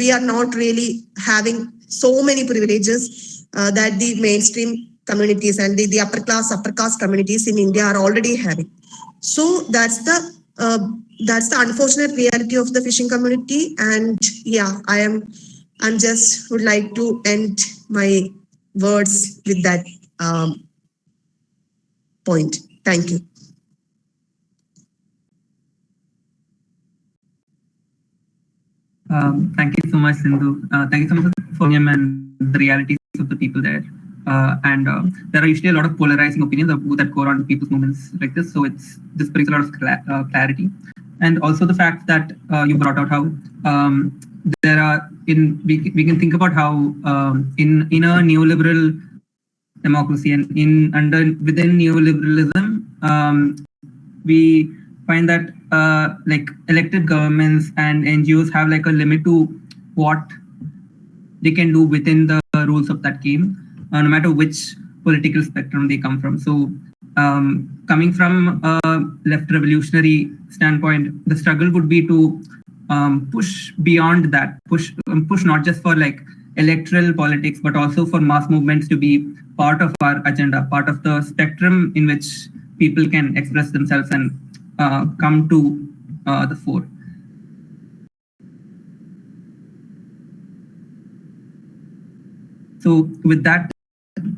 we are not really having so many privileges uh, that the mainstream communities and the, the upper class upper caste communities in india are already having. So that's the uh, that's the unfortunate reality of the fishing community and yeah i am i'm just would like to end my words with that um, point thank you Um, thank you so much, Sindhu. Uh, thank you so much for him and the realities of the people there. Uh, and uh, there are usually a lot of polarizing opinions that go around people's movements like this. So it's this brings a lot of cla- uh, clarity, and also the fact that uh, you brought out how um, there are in we, we can think about how um, in in a neoliberal democracy and in under within neoliberalism um, we find that uh, like elected governments and NGOs have like a limit to what they can do within the rules of that game, uh, no matter which political spectrum they come from. So, um, coming from a left revolutionary standpoint, the struggle would be to um, push beyond that, push um, push not just for like electoral politics, but also for mass movements to be part of our agenda, part of the spectrum in which people can express themselves and uh, come to uh, the fore. So with that,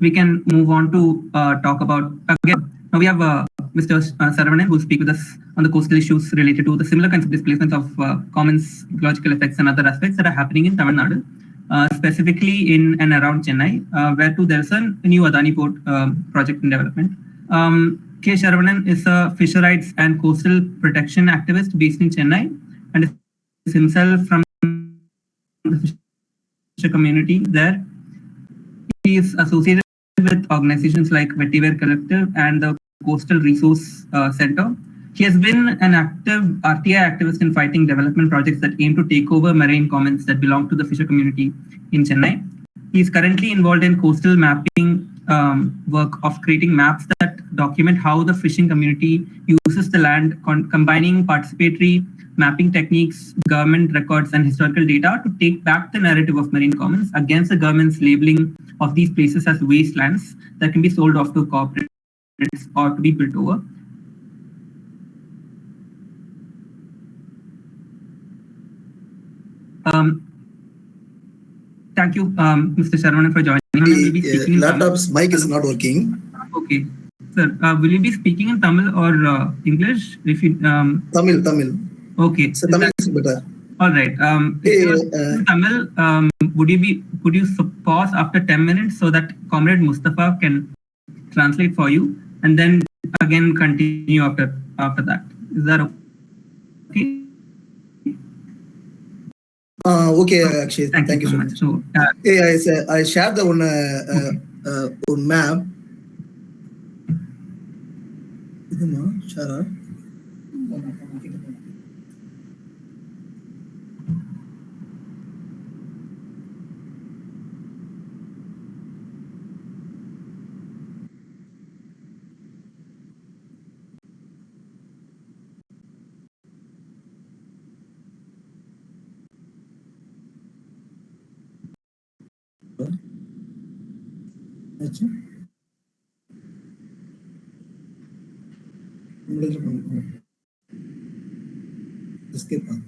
we can move on to uh, talk about again. Now we have uh, Mr. Saravanan who will speak with us on the coastal issues related to the similar kinds of displacements of uh, commons, ecological effects, and other aspects that are happening in Tamil Nadu, uh, specifically in and around Chennai, uh, where too there's a new Adani port um, project in development. Um, K. Saravanan is a fisher rights and coastal protection activist based in Chennai and is himself from the fisher community there. He is associated with organizations like Vetiver Collective and the Coastal Resource uh, Center. He has been an active RTI activist in fighting development projects that aim to take over marine commons that belong to the fisher community in Chennai. He is currently involved in coastal mapping um, work of creating maps that document how the fishing community uses the land, combining participatory mapping techniques, government records, and historical data to take back the narrative of marine commons against the government's labeling of these places as wastelands that can be sold off to corporates or to be built over. Um, thank you, um, Mr. Sharman, for joining. The, uh, laptop's mic is not working. Okay. Sir, uh, will you be speaking in Tamil or uh, English? If you um, Tamil, Tamil. Okay. So Tamil is better. All right. Um, Hey, uh, Tamil, um, would you be could you pause after ten minutes so that Comrade Mustafa can translate for you, and then again continue after after that? Is that okay? Okay Akshay thank you so much so I share the one one ma'am இதுமா ஷேரா अच्छा। Middle point इसके पास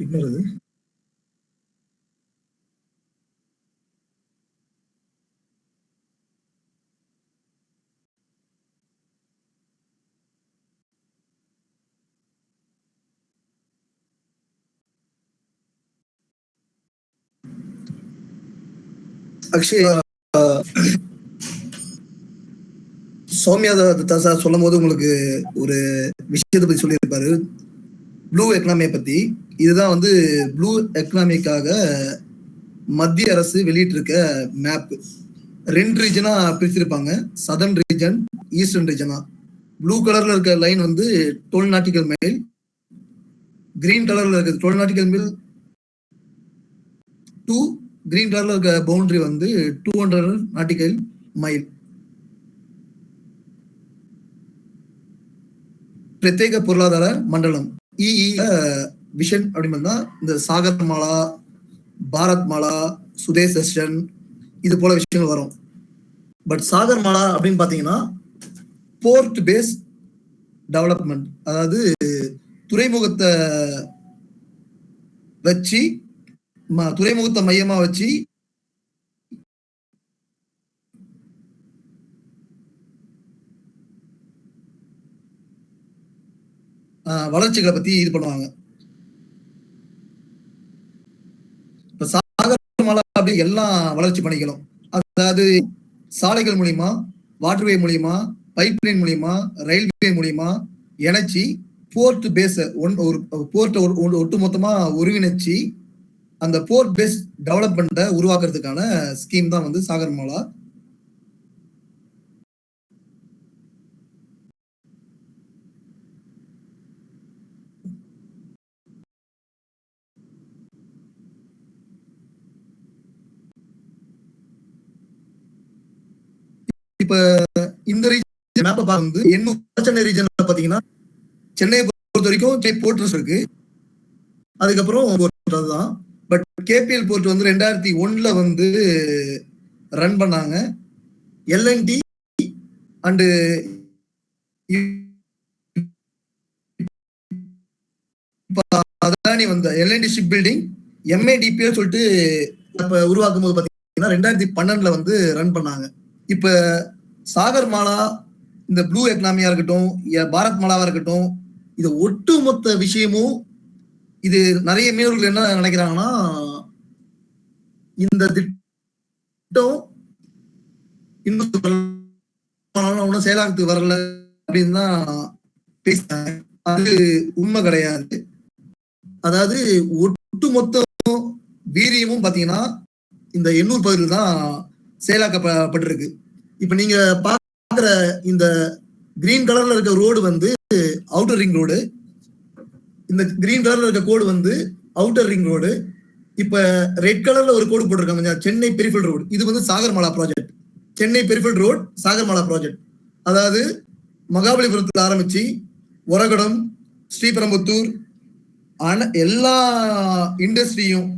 ignore है Akshay Soumya Datta sir சொல்லும் போது உங்களுக்கு ஒரு விஷயத்தை பத்தி சொல்லியிருப்பாரு. ப்ளூ எக்கனாமியை பத்தி. இதுதான் வந்து ப்ளூ எக்கனாமிக்காக மத்திய அரசு வெளியிட்டிருக்க மேப் ரெண்டு ரீஜனா பிரிச்சிருப்பாங்க. சதர்ன் ரீஜன் ஈஸ்டர்ன் ரீஜனா ப்ளூ கலர்ல இருக்க லைன் வந்து டுவெல் நாட்டிக்கல் மைல். கிரீன் கலர்ல இருக்க twelve nautical mile to green கலர்ல இருக்க பவுண்டரி வந்து டூ ஹண்ட்ரட் நாட்டிக்கல் மைல் பிரத்யேக பொருளாதார மண்டலம் இஇ விஷன் அப்படின்னு இந்த சாகர் மாலா பாரத் மாலா சுதேஷ் தர்ஷன் இது போல விஷயங்கள் வரும். பட் சாகர் மாலா அப்படின்னு பாத்தீங்கன்னா போர்ட் பேஸ் டெவலப்மெண்ட் அதாவது துறைமுகத்தை வச்சு துறைமுகத்தை மையமா வச்சு ஆஹ், வளர்ச்சிகளை பத்தி இது பண்ணுவாங்க. இப்ப சாகர் மாலா அப்படி எல்லா வளர்ச்சி பணிகளும் அதாவது சாலைகள் மூலியமா வாட்டர்வே மூலியமா பைப் லைன் மூலியமா ரயில்வே மூலியமா இணைச்சி போர்ட் பேஸ ஒன் ஒரு போர்ட்டை ஒட்டு மொத்தமா ஒருங்கிணைச்சு அந்த போர்ட் பேஸ் டெவலப்மெண்ட்டை உருவாக்குறதுக்கான ஸ்கீம் தான் வந்து சாகர் மாலா. இப்ப இந்த ரீஜன் மேப்பை பார்க்கும்போது என்ன சென்னை ரீஜன்ல பாத்தீங்கன்னா சென்னையை பொறுத்த வரைக்கும் போர்ட்ரஸ் போர்ட்ஸ் இருக்கு. அதுக்கப்புறம் port அதுதான். பட் கேபிஎல் போர்ட் வந்து ரெண்டாயிரத்தி ஒன்ல வந்து ரன் பண்ணாங்க. எல்என்டி அண்டு அதானி வந்த எல்என்டி ஷிப் பில்டிங் எம்ஏடிபிஎல் சொல்லிட்டு இப்போ உருவாக்கும் போது பாத்தீங்கன்னா ரெண்டாயிரத்தி பன்னெண்டுல வந்து ரன் பண்ணாங்க. இப்ப சாகர் மாலா இந்த ப்ளூ எக்கனாமியா இருக்கட்டும் பாரத் மாலாவா இருக்கட்டும் இது ஒட்டுமொத்த விஷயமும் இது நிறைய மீனவர்கள் என்ன நினைக்கிறாங்கன்னா இந்த திட்டம் இன்னும் ஒன்றும் செயலாக்கத்துக்கு வரல அப்படின்னு தான் பேசினாங்க அது உண்மை கிடையாது. அதாவது ஒட்டுமொத்த வீரியமும் பாத்தீங்கன்னா இந்த எண்ணூர் பகுதியில் தான் செயலாக்கப்பட்டிருக்கு. இப்ப நீங்க பாக்குற இந்த கிரீன் கலர்ல இருக்க ரோடு வந்து அவுட்டர் ரிங் ரோடு இந்த கிரீன் கலர்ல இருக்க கோடு வந்து அவுட்டர் ரிங் ரோடு இப்ப ரெட் கலர்ல ஒரு கோடு போட்டிருக்காங்க சென்னை பெரிஃபல் ரோடு இது வந்து Sagarmala project Chennai peripheral road Sagarmala project அதாவது மகாபலிபுரத்துல ஆரம்பிச்சு ஒரகடம் ஸ்ரீபெரும்புத்தூர் அன எல்லா இண்டஸ்ட்ரியும்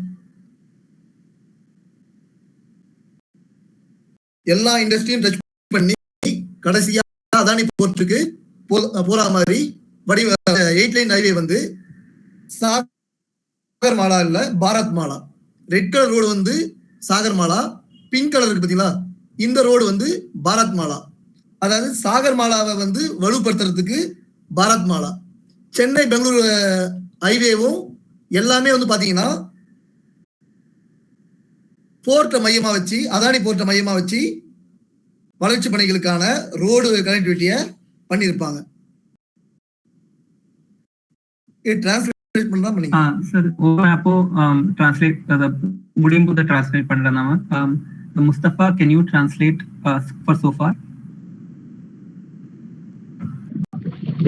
எல்லா இண்டஸ்ட்ரியும் டச் பண்ணி கடைசியா அதானி போர்ட்டுக்கு போற மாதிரி வடிவ எயிட் லைன் ஹைவே வந்து சாகர் மாலா இல்ல Bharatmala. Red colour road வந்து சாகர் மாலா பிங்க் கலர் இருக்கு பாத்தீங்களா? இந்த ரோடு வந்து பாரத் மாலா. அதாவது சாகர் மாலாவை வந்து வலுப்படுத்துறதுக்கு பாரத் மாலா. சென்னை பெங்களூரு ஹைவேவும் எல்லாமே வந்து பாத்தீங்கன்னா போர்ட்டை மையமா வச்சு அதானி போர்ட்டை மையமா வச்சு வளர்ச்சி பணிகளுக்கான ரோடு கனெக்டிவிட்டியை பண்ணியிருப்பாங்க. It translate Mustafa, can you translate போது டிரான்ஸ்லேட் பண்றேன் நாம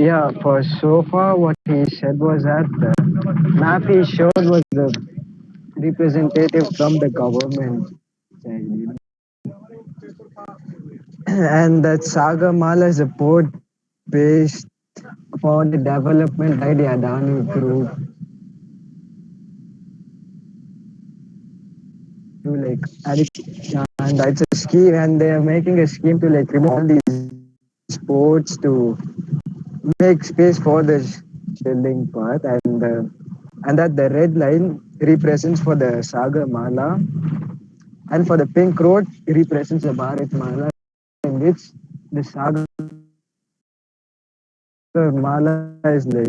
Yeah, for so far, what he said was that the map he showed was the representative from the government. And that Sagarmala is a port based for the development by the Adani Group. To like, and it's a scheme, and they are making a scheme to like remove all these ports to make space for the building part and uh, and that the red line represents for the Sagar Mala and for the pink road it represents the Bharat Mala in which the Sagar Mala is sir.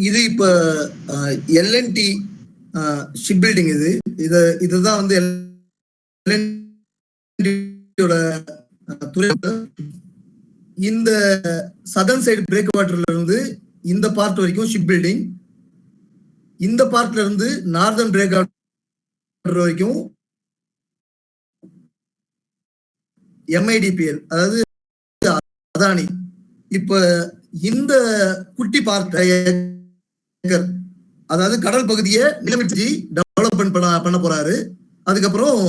இது இப்ப L&T ship building இது. இது இதுதான் வந்து அஹ், துறை இந்த Sathan side break வாட்டர்ல இருந்து இந்த பார்ட் வரைக்கும் ஷிப் பில்டிங் இந்த பார்ட்ல இருந்து நார்தன் பிரேக் வரைக்கும் எம்ஐடிபிஎல் அதாவது அதானி. இப்ப இந்த குட்டி பார்ட் அதாவது கடல் பகுதியை நிலமிச்சு டெவலப்மெண்ட் பண்ண பண்ண போறாரு. அதுக்கப்புறம்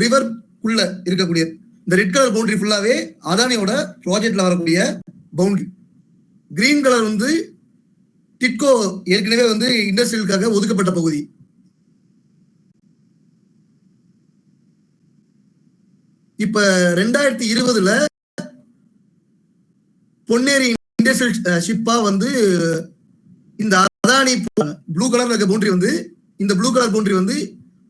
ரிவர் குள்ள இருக்கக்கூடிய இந்த ரெட் கலர் பவுண்டரி ஃபுல்லாவே அதானியோட ப்ராஜெக்ட்ல வரக்கூடிய பவுண்டரி கிரீன் கலர் வந்து டிட்கோ ஏற்கனவே வந்து இண்டஸ்ட்ரியலுக்காக ஒதுக்கப்பட்ட பகுதி. இப்ப ரெண்டாயிரத்தி இருபதுல பொன்னேரி இண்டஸ்ட்ரியல் ஷிப்பா வந்து இந்த அதானி ப்ளூ கலர்ல இருக்க பவுண்டரி வந்து இந்த ப்ளூ கலர் பவுண்டரி வந்து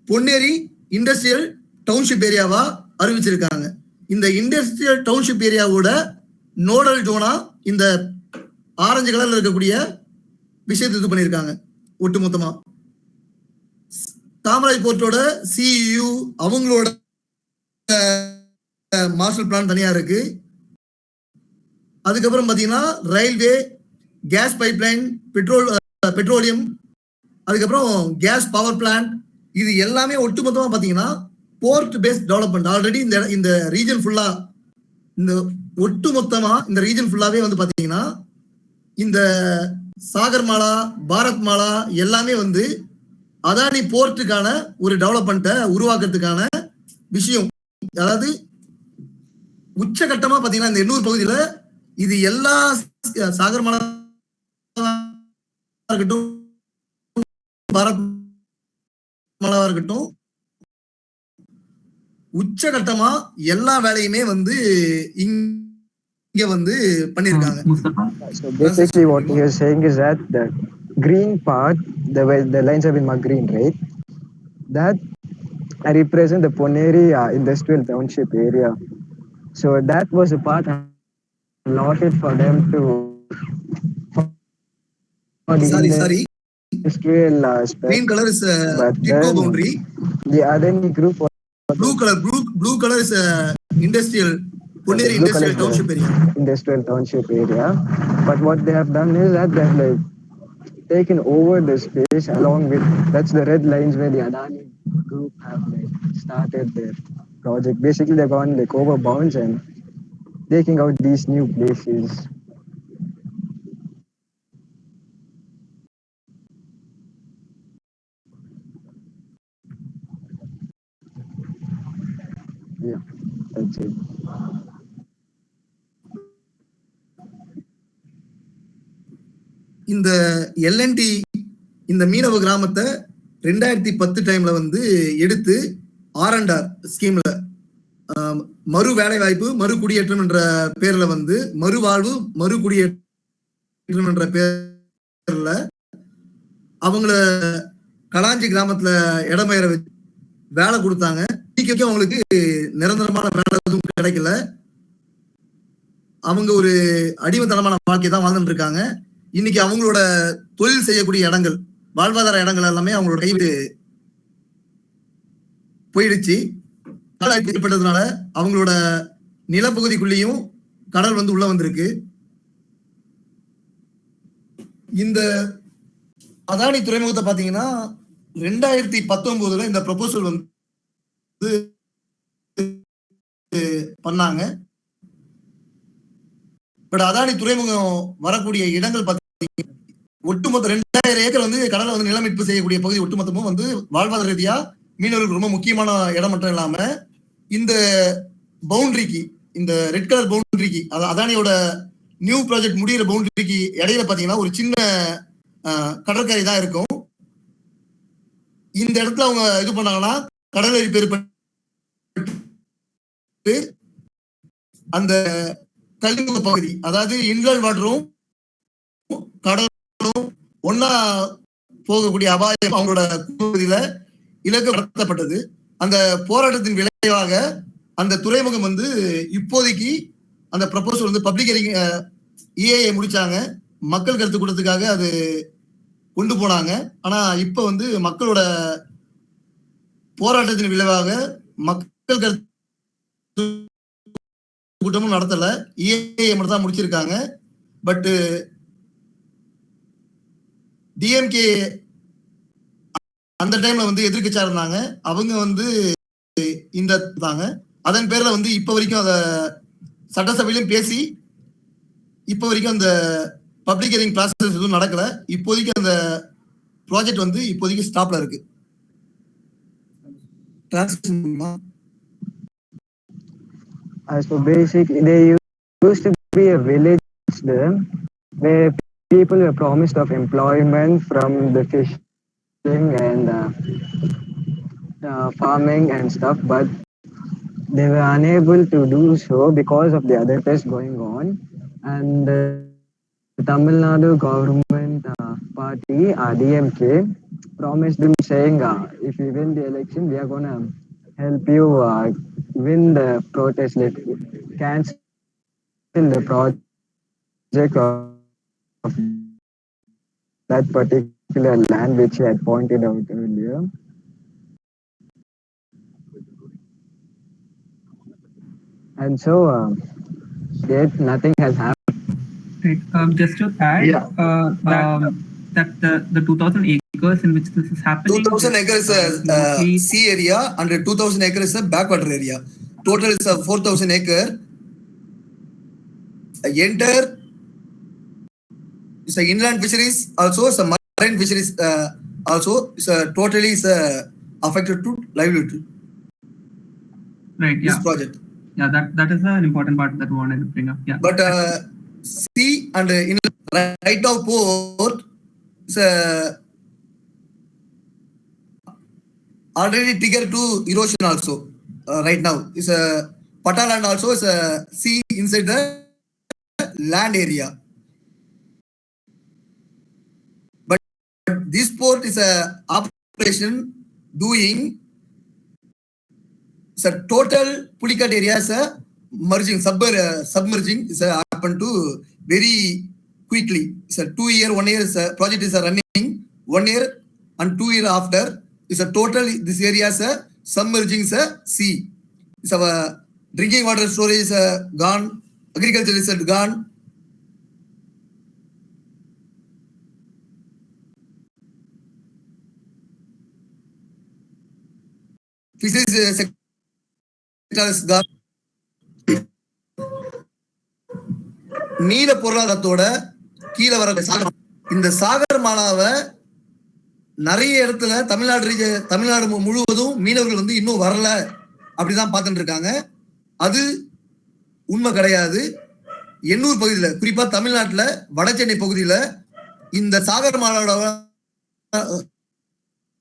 பொன்னேரி இண்டஸ்ட்ரியல் டவுன்ஷிப் ஏரியாவா அறிவிச்சிருக்காங்க. இந்த இண்டஸ்ட்ரியல் டவுன்ஷிப் ஏரியாவோட நோடல் ஜோனா இந்த ஆரஞ்சு கலர்ல இருக்கக்கூடிய விஷயத்தை இது பண்ணியிருக்காங்க ஒட்டுமொத்தமா. காமராஜ் போர்ட்டோட சிஇயு அவங்களோட மாஸ்டர் பிளான் தனியா இருக்கு. அதுக்கப்புறம் பாத்தீங்கன்னா railway gas pipeline petrol petroleum அதுக்கப்புறம் கேஸ் பவர் பிளான்ட் இது எல்லாமே ஒட்டுமொத்தமா பாத்தீங்கன்னா போர்ட் பேஸ்ட் டெவலப்மெண்ட். ஆல்ரெடி இந்த இந்த ரீஜன் ஃபுல்லா இந்த ஒட்டுமொத்தமா இந்த ரீஜன் ஃபுல்லாவே வந்து பாத்தீங்கன்னா இந்த சாகர் மாலா பாரத் மாலா எல்லாமே வந்து அதானி போர்ட்டுக்கான ஒரு டெவலப்மெண்ட்டை உருவாக்குறதுக்கான விஷயம். அதாவது உச்சகட்டமா பாத்தீங்கன்னா இந்த எண்ணூர் பகுதியில இது எல்லா சாகர் மாலா இருக்கட்டும் பாரத் மாலாவா இருக்கட்டும் உச்சகட்டமா எல்லா வேலையுமே வந்து இங்க so basically what he was saying is that the green part the way the lines have been marked green right? That I represent the Ponneri uh, industrial township area. So that was a part allotted for them to for the sorry sorry. industrial uh, aspect. green color is uh, TIDCO boundary. the other group blue color blue, blue color is uh, industrial. Ponneri Industrial Township area. Industrial Township area. But what they have done is that they have like taken over the space along with that's the red lines where the Adani group have like started their project. Basically, they've gone like over bounds and taking out these new places இந்த L and T இந்த மீனவ கிராமத்தை ரெண்டாயிரத்தி பத்து டைம்ல வந்து எடுத்து R and R ஸ்கீம்ல மறு வேலை வாய்ப்பு மறு குடியேற்றம் என்ற பேர்ல வந்து மறுவாழ்வு மறு குடியேற்றம் என்ற பேர்ல அவங்கள கலாஞ்சி கிராமத்துல இடம்பெயர வச்சு வேலை கொடுத்தாங்க. அவங்களுக்கு நிரந்தரமான வேலை எதுவும் கிடைக்கல. அவங்க ஒரு அடிமைத்தனமான வாழ்க்கை தான் வாழ்ந்துட்டு இருக்காங்க. இன்னைக்கு அவங்களோட தொழில் செய்யக்கூடிய இடங்கள் வாழ்வாதார இடங்கள் எல்லாமே அவங்களோட கைவிட்டு போயிடுச்சு. கடல் ஏற்பட்டதுனால அவங்களோட நிலப்பகுதிக்குள்ளேயும் கடல் வந்து உள்ள வந்திருக்கு. இந்த அதானி துறைமுகத்தை பாத்தீங்கன்னா ரெண்டாயிரத்தி பத்தொன்பதுல இந்த ப்ரொபோசல் வந்து பண்ணாங்க. பட் அதானி துறைமுகம் வரக்கூடிய இடங்கள் ஒட்டுமொத்த ரெண்டாயிரம் ஏக்கர் வந்து கடலை வந்து நிலமீட்பு செய்யக்கூடிய பகுதி ஒட்டுமொத்தமும் வந்து வாழ்வாதார ரீதியா மீனவர்களுக்கு ரொம்ப முக்கியமான இடம் மட்டும் இல்லாம இந்த பவுண்டரிக்கு இந்த ரெட் கலர் பவுண்டரிக்கு அதானியோட நியூ ப்ராஜெக்ட் முடிகிற பவுண்டரிக்கு இடையில பாத்தீங்கன்னா ஒரு சின்ன கடற்கரை தான் இருக்கும். இந்த இடத்துல அவங்க இது பண்ணாங்கன்னா கடலரி பெருப்பட்டு அந்த கழிமுக பகுதி அதாவது இன்லர் வாட்டரும் கடலும் ஒன்னா போகக்கூடிய அபாயம் அவங்களோட பகுதியில இலக்கு நடத்தப்பட்டது அந்த போராட்டத்தின் விளைவாக அந்த துறைமுகம் வந்து இப்போதைக்கு அந்த ப்ரப்போசல் வந்து பப்ளிக் இஏஐ முடிச்சாங்க. மக்கள் கருத்து கூட்டத்துக்காக அது கொண்டு போனாங்க. ஆனா இப்ப வந்து மக்களோட போராட்டத்தின் விளைவாக மக்கள் கருத்து கூட்டமும் நடத்தல. இஏஐ மட்டும் தான் முடிச்சிருக்காங்க. பட்டு டிஎம்கே அந்த டைம்ல வந்து எதிர்கட்சியா இருந்தாங்க. அவங்க வந்து இந்த தாங்க அதன் பேர்ல வந்து இப்ப வரைக்கும் அத சட்டசபையிலும் பேசி இப்ப வரைக்கும் அந்த பப்ளிக் ஹியரிங் ப்ராசஸ் எதுவும் நடக்கல. இப்போதைக்கு அந்த ப்ராஜெக்ட் வந்து இப்போதைக்கு ஸ்டாப்ல இருக்கு. Translation பண்ணுமா? So basically, there used to be a village where people were promised of employment from the fishing and uh, uh, farming and stuff, but they were unable to do so because of the other tests going on. And uh, the Tamil Nadu government uh, party, uh, DMK, promised them saying, uh, if you win the election, we are going to help you uh, win the protest, let cancel the project of of that particular land which I had pointed out earlier. And so, uh, yet nothing has happened. Right. Um, just to add, Yeah. uh, um, that the, the 2000 acres in which this is happening. 2000 acres is uh, a uh, mostly- sea area and 2000 acres is a backwater area. Total is a 4000 acre. Enter a inland fisheries also a marine fisheries uh, also is a totally is a affected to livelihood. Right. This Yeah. project. Yeah. That that is an important part that we wanted to bring up. Yeah. But uh, sea and uh, in right now port is already trigger to erosion also uh, right now is a Pataland also is a sea inside the land area. This port is a operation doing so total pulikat area is a merging, sub, uh, submerging is a happen to very quickly. It's a two year, one year is a project is a running, one year and two year after is a total, this area is a submerging is a sea. It's our drinking water storage is a gone, agriculture is a gone. Fisheries uh, sector நீல பொருளாதாரத்தோட கீழே வர சாகர் இந்த சாகர் மாலாவை நிறைய இடத்துல தமிழ்நாடு ரீஜ- தமிழ்நாடு முழுவதும் மீனவர்கள் வந்து இன்னும் வரல அப்படிதான் பார்த்துட்டு இருக்காங்க. அது உண்மை கிடையாது. எண்ணூர் பகுதியில் குறிப்பா தமிழ்நாட்டில் வட சென்னை இந்த சாகர் மாலாவோட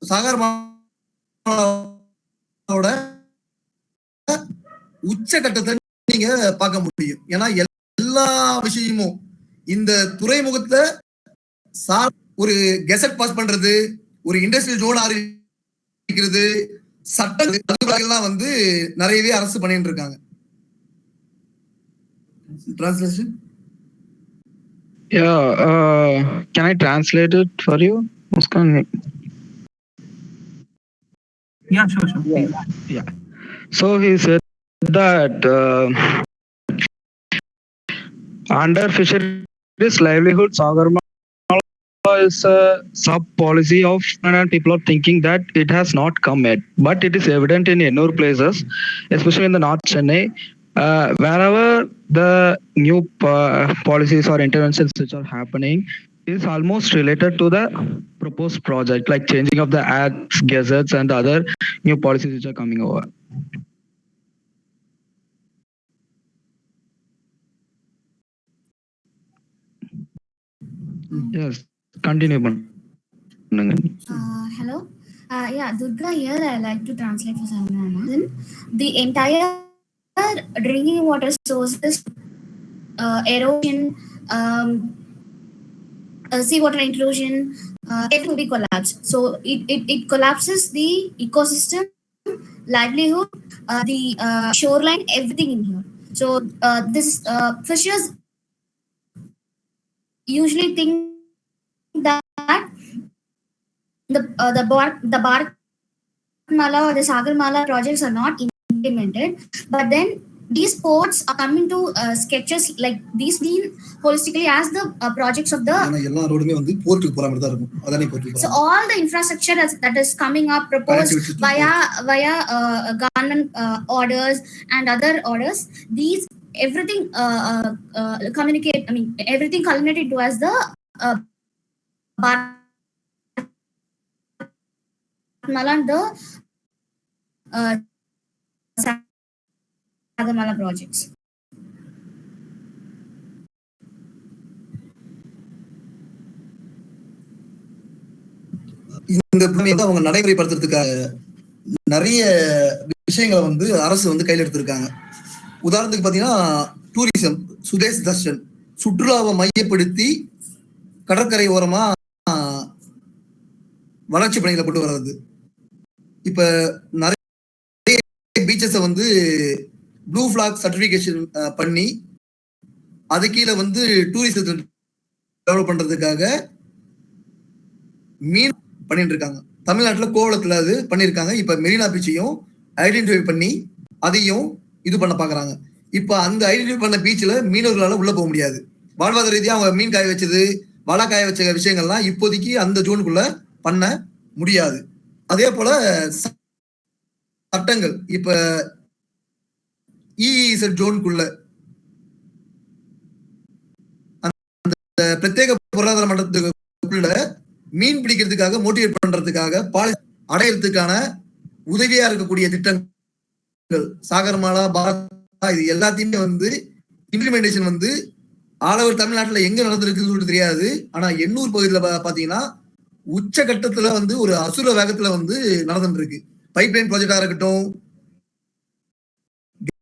சாகர் மாலா உச்சகட்டத்தை நீங்க பார்க்க முடியும். ஏன்னா எல்லா விஷயமும் இந்த துறைமுகத்தை சார் ஒரு கெசட் பாஸ் பண்றது ஒரு இண்டஸ்ட்ரியல் ஜோன் ஆரம்பிக்கிறது சட்டங்கள்லாம் வந்து நிறையவே அரசு பண்ணிட்டு இருக்காங்க. Translation Yeah, uh, can I translate it for you, Muskan? Yeah. Sure. Sure. please. So he said that uh, under fisheries livelihood, Sagarmala is a sub policy of and people are thinking that it has not come yet, but it is evident in Ennur places, especially in the North Chennai. Uh, wherever the new uh, policies or interventions which are happening is almost related to the proposed project, like changing of the ads, gazettes, and other new policies which are coming over. Yes, continue. Uh, hello. Uh, yeah, Durga here. I like to translate for Sarvana. The entire drinking water sources, uh, erosion, um, uh, seawater intrusion, uh, it will be collapsed. So it, it, it collapses the ecosystem, livelihood, uh, the uh, shoreline, everything in here. So uh, this uh, fishers usually think that the uh, the bar the Bharat Mala or the Sagar Mala projects are not implemented, but then these ports are coming to uh, sketches like these mean holistically as the uh, projects of the so all the infrastructure that's, that is coming up proposed via via uh, government uh, orders and other orders. These everything uh, uh, communicate i mean everything culminated to as the bar the uh, Sagamala projects. இந்த பூமியை வந்து அவங்க நடைமுறைப்படுத்துறதுக்காக நிறைய விஷயங்களை வந்து அரசு வந்து கையில் எடுத்திருக்காங்க உதாரணத்துக்கு பார்த்தீங்கன்னா டூரிசம் சுதேஷ் தர்ஷன் சுற்றுலாவை மையப்படுத்தி கடற்கரை ஓரமா வளர்ச்சி பணிகளை கொண்டு வர்றது இப்ப நிறைய பீச்சஸை வந்து ப்ளூ ஃபிளாக் சர்டிஃபிகேஷன் பண்ணி அது கீழே வந்து டூரிசத்தை டெவலப் பண்ணுறதுக்காக மீன் பண்ணிட்டு இருக்காங்க தமிழ்நாட்டில் கோவளத்தில் அது பண்ணியிருக்காங்க இப்போ மெரினா பீச்சையும் ஐடென்டிஃபை பண்ணி அதையும் இது பண்ண பார்க்குறாங்க இப்போ அந்த ஐடென்டிஃபை பண்ண பீச்சில் மீனவர்களால் உள்ளே போக முடியாது. வாழ்வாதார ரீதியாக அவங்க மீன் காய வச்சது வலை காய வச்ச விஷயங்கள்லாம் இப்போதைக்கு அந்த ஜோனுக்குள்ளே பண்ண முடியாது. அதே போல சட்டங்கள். இப்போ இஇசட் ஜோனுக்குள்ள அந்த பிரத்யேக பொருளாதார மண்டலத்துக்குள்ள மீன் பிடிக்கிறதுக்காக மோட்டிவேட் பண்றதுக்காக பாலி அடையிறதுக்கான உதவியா இருக்கக்கூடிய திட்டங்கள். சாகர்மாலா பாரா இது எல்லாத்தையுமே வந்து இம்ப்ளிமெண்டேஷன் வந்து ஆல் ஓவர் தமிழ்நாட்டுல எங்க நடந்திருக்குன்னு சொல்லிட்டு தெரியாது. ஆனா எண்ணூர் பகுதியில் பாத்தீங்கன்னா உச்ச கட்டத்துல வந்து ஒரு அசுர வேகத்துல வந்து நடந்துட்டு இருக்கு பைப்லைன் ப்ராஜெக்டா இருக்கட்டும்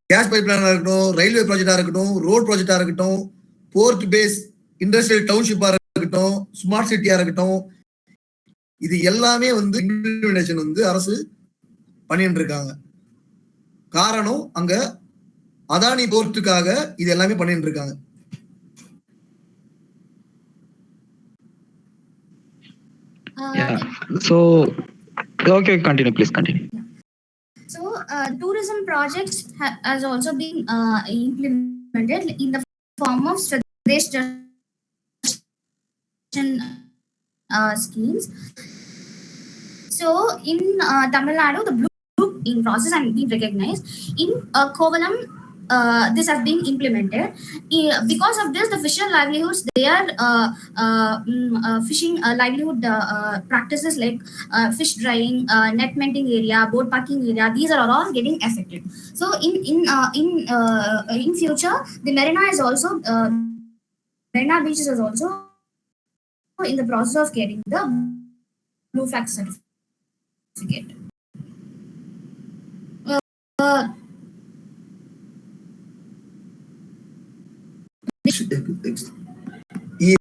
கேஸ் பைப் லைனாக இருக்கட்டும் ரயில்வே ப்ராஜெக்டாக இருக்கட்டும் ரோட் ப்ராஜெக்டாக இருக்கட்டும் போர்ட் பேஸ் இண்டஸ்ட்ரியல் டவுன்ஷிப்பாக இருக்கட்டும் ஸ்மார்ட் சிட்டியாக இருக்கட்டும் இது எல்லாமே வந்து இம்ப்ளிமெண்டேஷன் வந்து அரசு பண்ணிட்டு இருக்காங்க காரணம் அங்க அதானி போர்ட்டுக்காக இது எல்லாமே பண்ணிட்டு இருக்காங்க Uh, okay continue please continue tourism projects ha- has also been uh, implemented in the form of Swadesh uh, schemes. So, in uh, Tamil Nadu, the blue group in process and being recognized. In uh, Kovalam, uh, this has been implemented. Because of this, the fisher livelihoods, they are uh, uh, mm, uh, fishing uh, livelihood uh, practices like fish drying, net mending area, boat parking area. These are all getting affected. So in in in in future, the marina is also marina beaches is also in the process of getting the blue flag certificate. Uh, uh,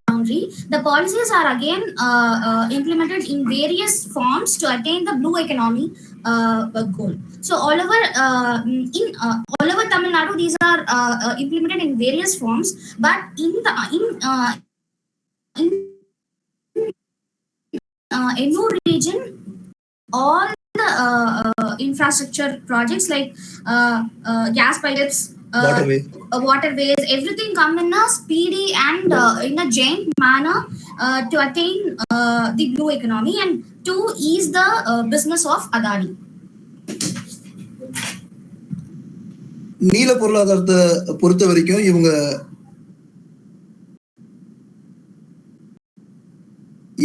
boundary. The policies are again uh, uh, implemented in various forms to attain the blue economy uh, uh, goal. So all over uh, in uh, all over Tamil Nadu, these are implemented in various forms. But in the in in uh, region, all the infrastructure projects like gas pipelines, uh, uh, waterways, everything come in a speedy and uh, in a giant manner uh, to attain uh, the blue economy and to ease the uh, business of Adani. நீல பொருளாதாரத்தை பொறுத்த வரைக்கும் இவங்க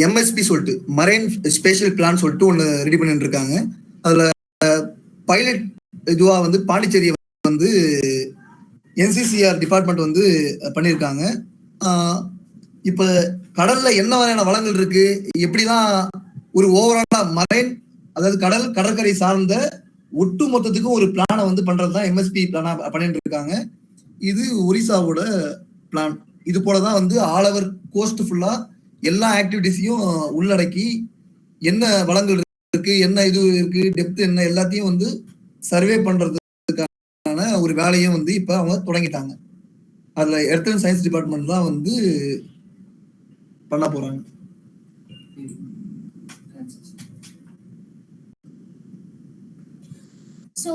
MSP சொல்லிட்டு marine spatial plan சொல்லிட்டு ஒன்று ready பண்ணிட்டு இருக்காங்க அதுல பைலட் இதுவா வந்து பாண்டிச்சேரி வந்து என்சிசிஆர் டிபார்ட்மெண்ட் வந்து பண்ணியிருக்காங்க. இப்போ இப்ப கடல்ல என்ன வகையான வளங்கள் இருக்கு? எப்படிதான் ஒரு ஓவராலா மரைன் அதாவது கடல் கடற்கரை சார்ந்த ஒட்டு மொத்தத்துக்கும் ஒரு பிளானை வந்து பண்றதுதான் எம்எஸ்பி பிளானா பண்ணிட்டு இருக்காங்க இது ஒரிசாவோட பிளான் இது போலதான் வந்து ஆல் ஓவர் கோஸ்ட் ஃபுல்லா எல்லா ஆக்டிவிட்டிஸையும் உள்ளடக்கி என்ன வளங்கள் இருக்கு என்ன இது இருக்கு டெப்த் என்ன எல்லாத்தையும் வந்து சர்வே பண்றது ஒரு வந்து இப்போ அவங்க தொடங்கிட்டாங்க அதில் சயின்ஸ் டிபார்ட்மெண்ட் தான் வந்து பண்ண போகிறாங்க So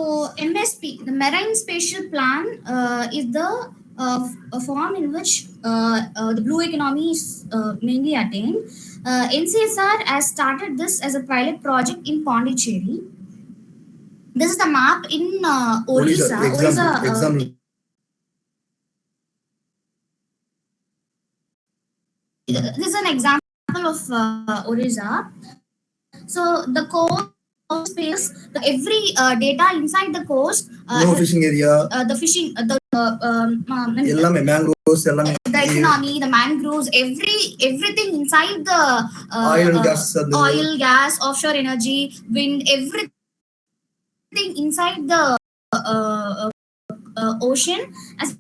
MSP, the Marine Spatial Plan, uh, is the uh, form in which uh, uh, the blue economy is uh, mainly attained. Uh, NCCR has started this as a pilot project in Pondicherry. This is the map in uh, Uh, this is an example of uh, So the coast space, the, every uh, data inside the coast. Uh, no fishing area. Uh, the fishing, uh, the uh, um, uh, um the mangroves, the economy, the mangroves, every everything inside the uh, oil, gas, oil, gas, offshore energy, wind, everything inside the uh, uh, uh, ocean has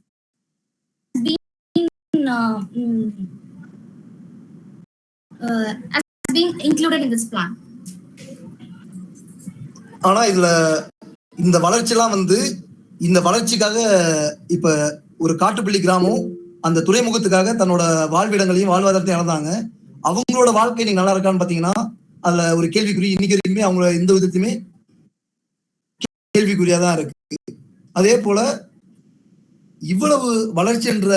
been uh, mm, uh, has been included in this plan. ஆனா இதுல இந்த வளர்ச்சிலாம் வந்து இந்த வளர்ச்சிக்காக இப்ப ஒரு காட்டுப்பள்ளி கிராமம் அந்த துறைமுகத்துக்காக தன்னோட வாழ்விடங்களையும் வாழ்வாதாரத்தையும் இழந்தாங்க அவங்களோட வாழ்க்கை நீங்க நல்லா இருக்கான்னு பாத்தீங்கன்னா அதுல ஒரு கேள்விக்குறி இன்னைக்கு வரைக்குமே அவங்க எந்த விதத்தையுமே கேள்விக்குறியா தான் இருக்கு. அதே போல இவ்வளவு வளர்ச்சி என்ற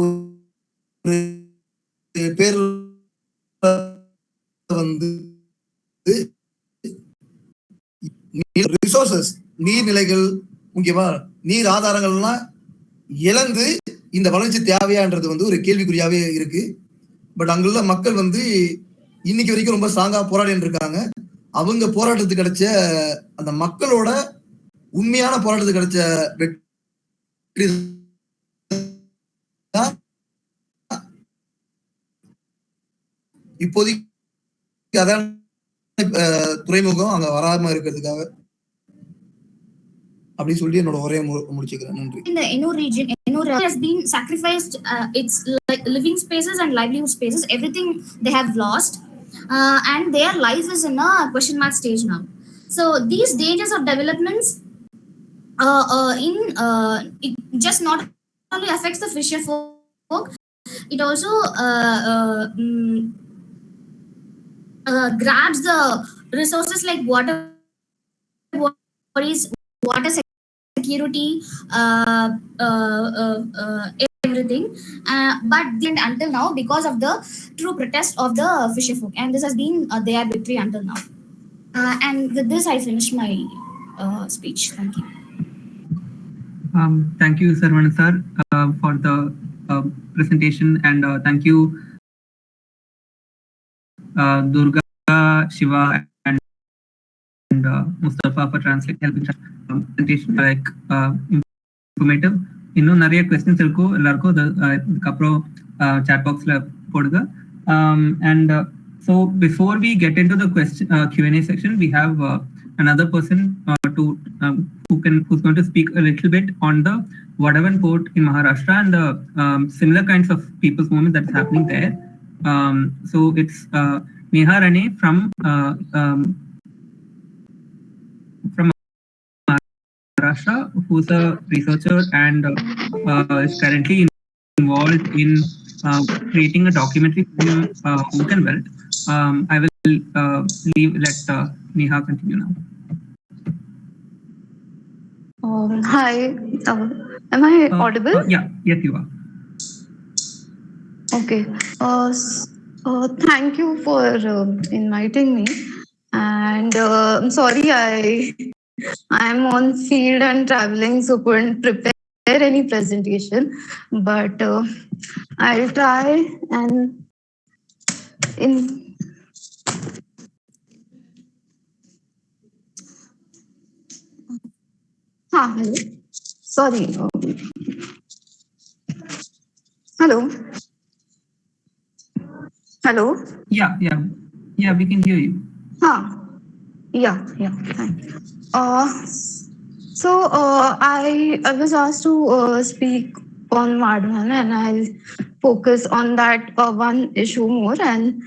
ஒரு பேர் வந்து ரிசோர்சஸ் நீர்நிலைகள் முக்கியமா நீர் ஆதாரங்கள்லாம் இழந்து இந்த வளர்ச்சி தேவையான்றது வந்து ஒரு கேள்விக்குறியாவே இருக்கு. பட் அங்குள்ள மக்கள் வந்து இன்னைக்கு வரைக்கும் ரொம்ப ஸ்ட்ராங்கா போராடிட்டு இருக்காங்க அவங்க போராட்டத்துக்கு கிடைச்ச அந்த மக்களோட உண்மையான போராட்டத்துக்கு கிடைச்ச வெற்றி தான் இப்போதைக்கு அதான் அஹ், துறைமுகம் அங்க வராம இருக்கிறதுக்காக அப்படி சொல்லி என்னோட உரையை மு- முடிச்சுக்கிறேன் நன்றி in the Ennore region, Ennore has been sacrificed uh, its li- living spaces and livelihood spaces. Everything they have lost, uh, and their life is in a question mark stage now. So these dangers of developments, uh, uh, in uh, it just not only affects the fisher folk, it also uh, uh, mm, uh, grabs the resources like water bodies, water security, everything. But then until now, because of the true protest of the fisher folk, and this has been their victory until now. And with this, I finish my speech. Thank you. Um, thank you, Sarvana sir, uh, for the uh, presentation, and uh, thank you, uh, Durga, Shiva, and, and uh, Mustafa for translating, helping trans- um, presentation like uh, informative. இன்னும் நிறைய questions இருக்கும் எல்லாருக்கும் அது, uh, இதுக்கப்புறம் chat பாக்ஸ்ல போடுங்க and so before we get in to the question Q&A section we have uh, another person uh, to um, who can who's going to speak a little bit on the Vadavan port in Maharashtra and the um, similar kinds of people's movement that's happening there. Um, so it's uh, Neha Rane from uh, um, from Maharashtra, who's a researcher and uh, is currently involved in uh, creating a documentary film, uh, Open Wealth. Um, I will uh, leave let uh, Neha continue now. Um, hi, uh, am I Uh, audible? uh, yeah, yes, you are. Okay. Uh, uh, thank you for uh, inviting me. And uh, I'm sorry, I I'm on field and traveling, so couldn't prepare any presentation. But uh, I'll try and in. Hello. Sorry. Hello. Hello. Yeah, yeah, yeah. We can hear you. Huh. Yeah, yeah. Thank you. Uh, so uh, I I was asked to uh, speak on Vadhavan and I'll focus on that uh, one issue more and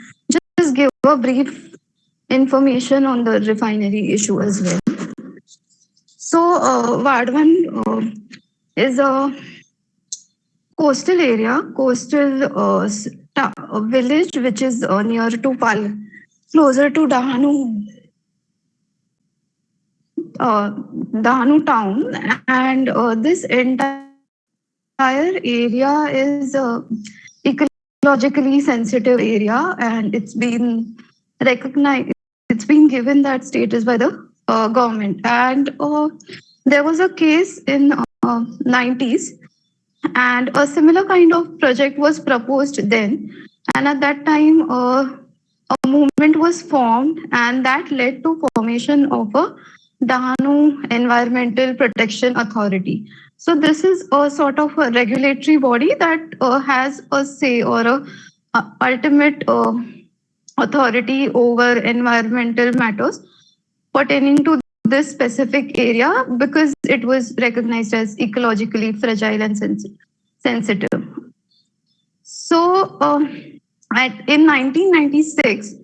just give a brief information on the refinery issue as well. So uh, Vadvan uh, is a coastal area, coastal uh, a village which is uh, near to Pal, closer to Dahanu, uh, Dahanu town, and uh, this entire area is uh, ecologically sensitive area, and it's been recognized. It's been given that status by the uh, government, and uh, there was a case in uh, 90s and a similar kind of project was proposed then. And at that time uh, a movement was formed and that led to formation of a Dahanu Environmental Protection Authority. So this is a sort of a regulatory body that uh, has a say or a, a ultimate uh, authority over environmental matters pertaining to this specific area because it was recognized as ecologically fragile and sensi- sensitive. So um, at, in 1996,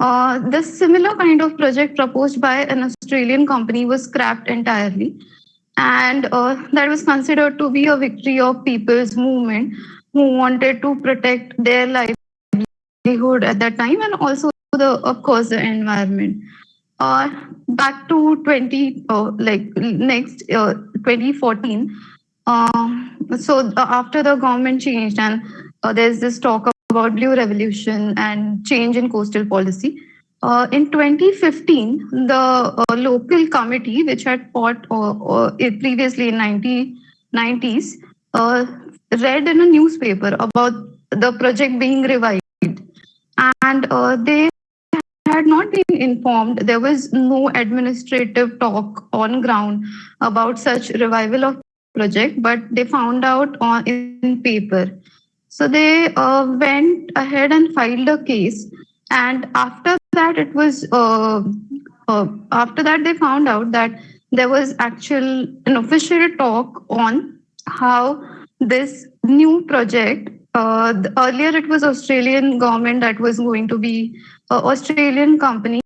uh, the similar kind of project proposed by an Australian company was scrapped entirely. And uh, that was considered to be a victory of people's movement who wanted to protect their livelihood at that time and also the, of course, the environment. Uh, back to 20, uh, like next uh, 2014. Um, so uh, after the government changed and uh, there's this talk about blue revolution and change in coastal policy. Uh, in 2015, the local committee, which had fought previously in 1990s, uh, read in a newspaper about the project being revived. And they had not been informed. There was no administrative talk on ground about such revival of project, but they found out on in paper. So they uh, went ahead and filed a case, and after that, it was uh, uh, after that they found out that there was actual an official talk on how this new project. Uh, earlier, it was Australian government that was going to be uh, Australian company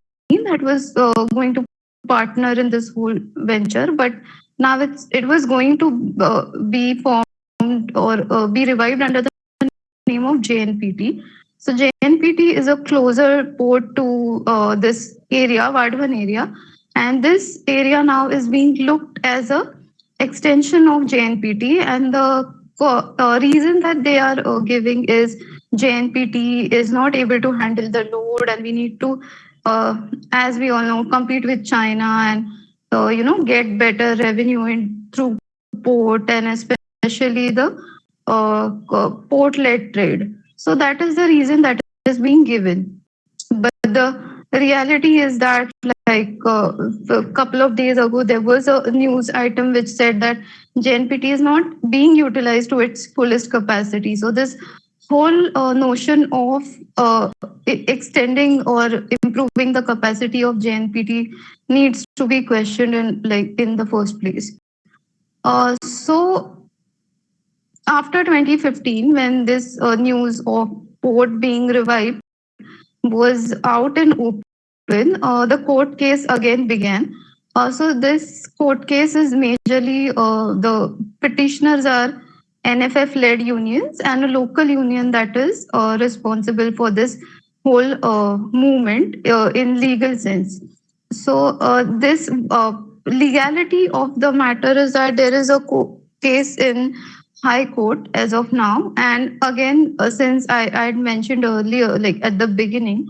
that was uh, going to partner in this whole venture, but now it's it was going to uh, be formed or uh, be revived under the name of JNPT. So JNPT is a closer port to uh, this area, Vadhavan area, and this area now is being looked as a extension of JNPT. And the co- uh, reason that they are uh, giving is JNPT is not able to handle the load, and we need to, uh, as we all know, compete with China and uh, you know get better revenue in through port and especially the uh, port-led trade. So that is the reason that is being given. But the reality is that like uh, a couple of days ago, there was a news item which said that JNPT is not being utilized to its fullest capacity. So this whole uh, notion of uh, extending or improving the capacity of JNPT needs to be questioned in like in the first place. Uh, so after 2015, when this uh, news of port being revived was out and open, uh, the court case again began. Uh, so this court case is majorly uh, the petitioners are NFF-led unions and a local union that is uh, responsible for this whole uh, movement uh, in legal sense. So uh, this uh, legality of the matter is that there is a case in High Court as of now, and again, uh, since I I had mentioned earlier, like at the beginning,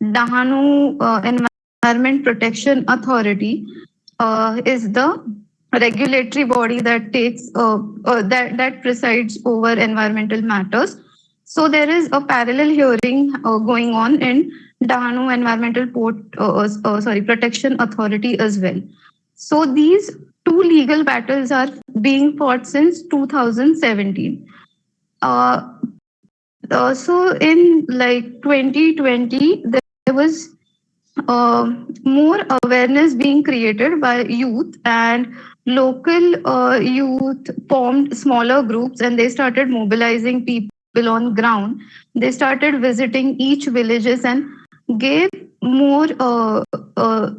Dahanu uh, Environment Protection Authority uh, is the regulatory body that takes uh, uh, that that presides over environmental matters. So there is a parallel hearing uh, going on in Dahanu Environmental Port, uh, sorry, Protection Authority as well. So these two legal battles are being fought since 2017. Uh, uh, so in like 2020, there was uh, more awareness being created by youth and local uh, youth formed smaller groups and they started mobilizing people on ground. They started visiting each villages and gave more uh, uh,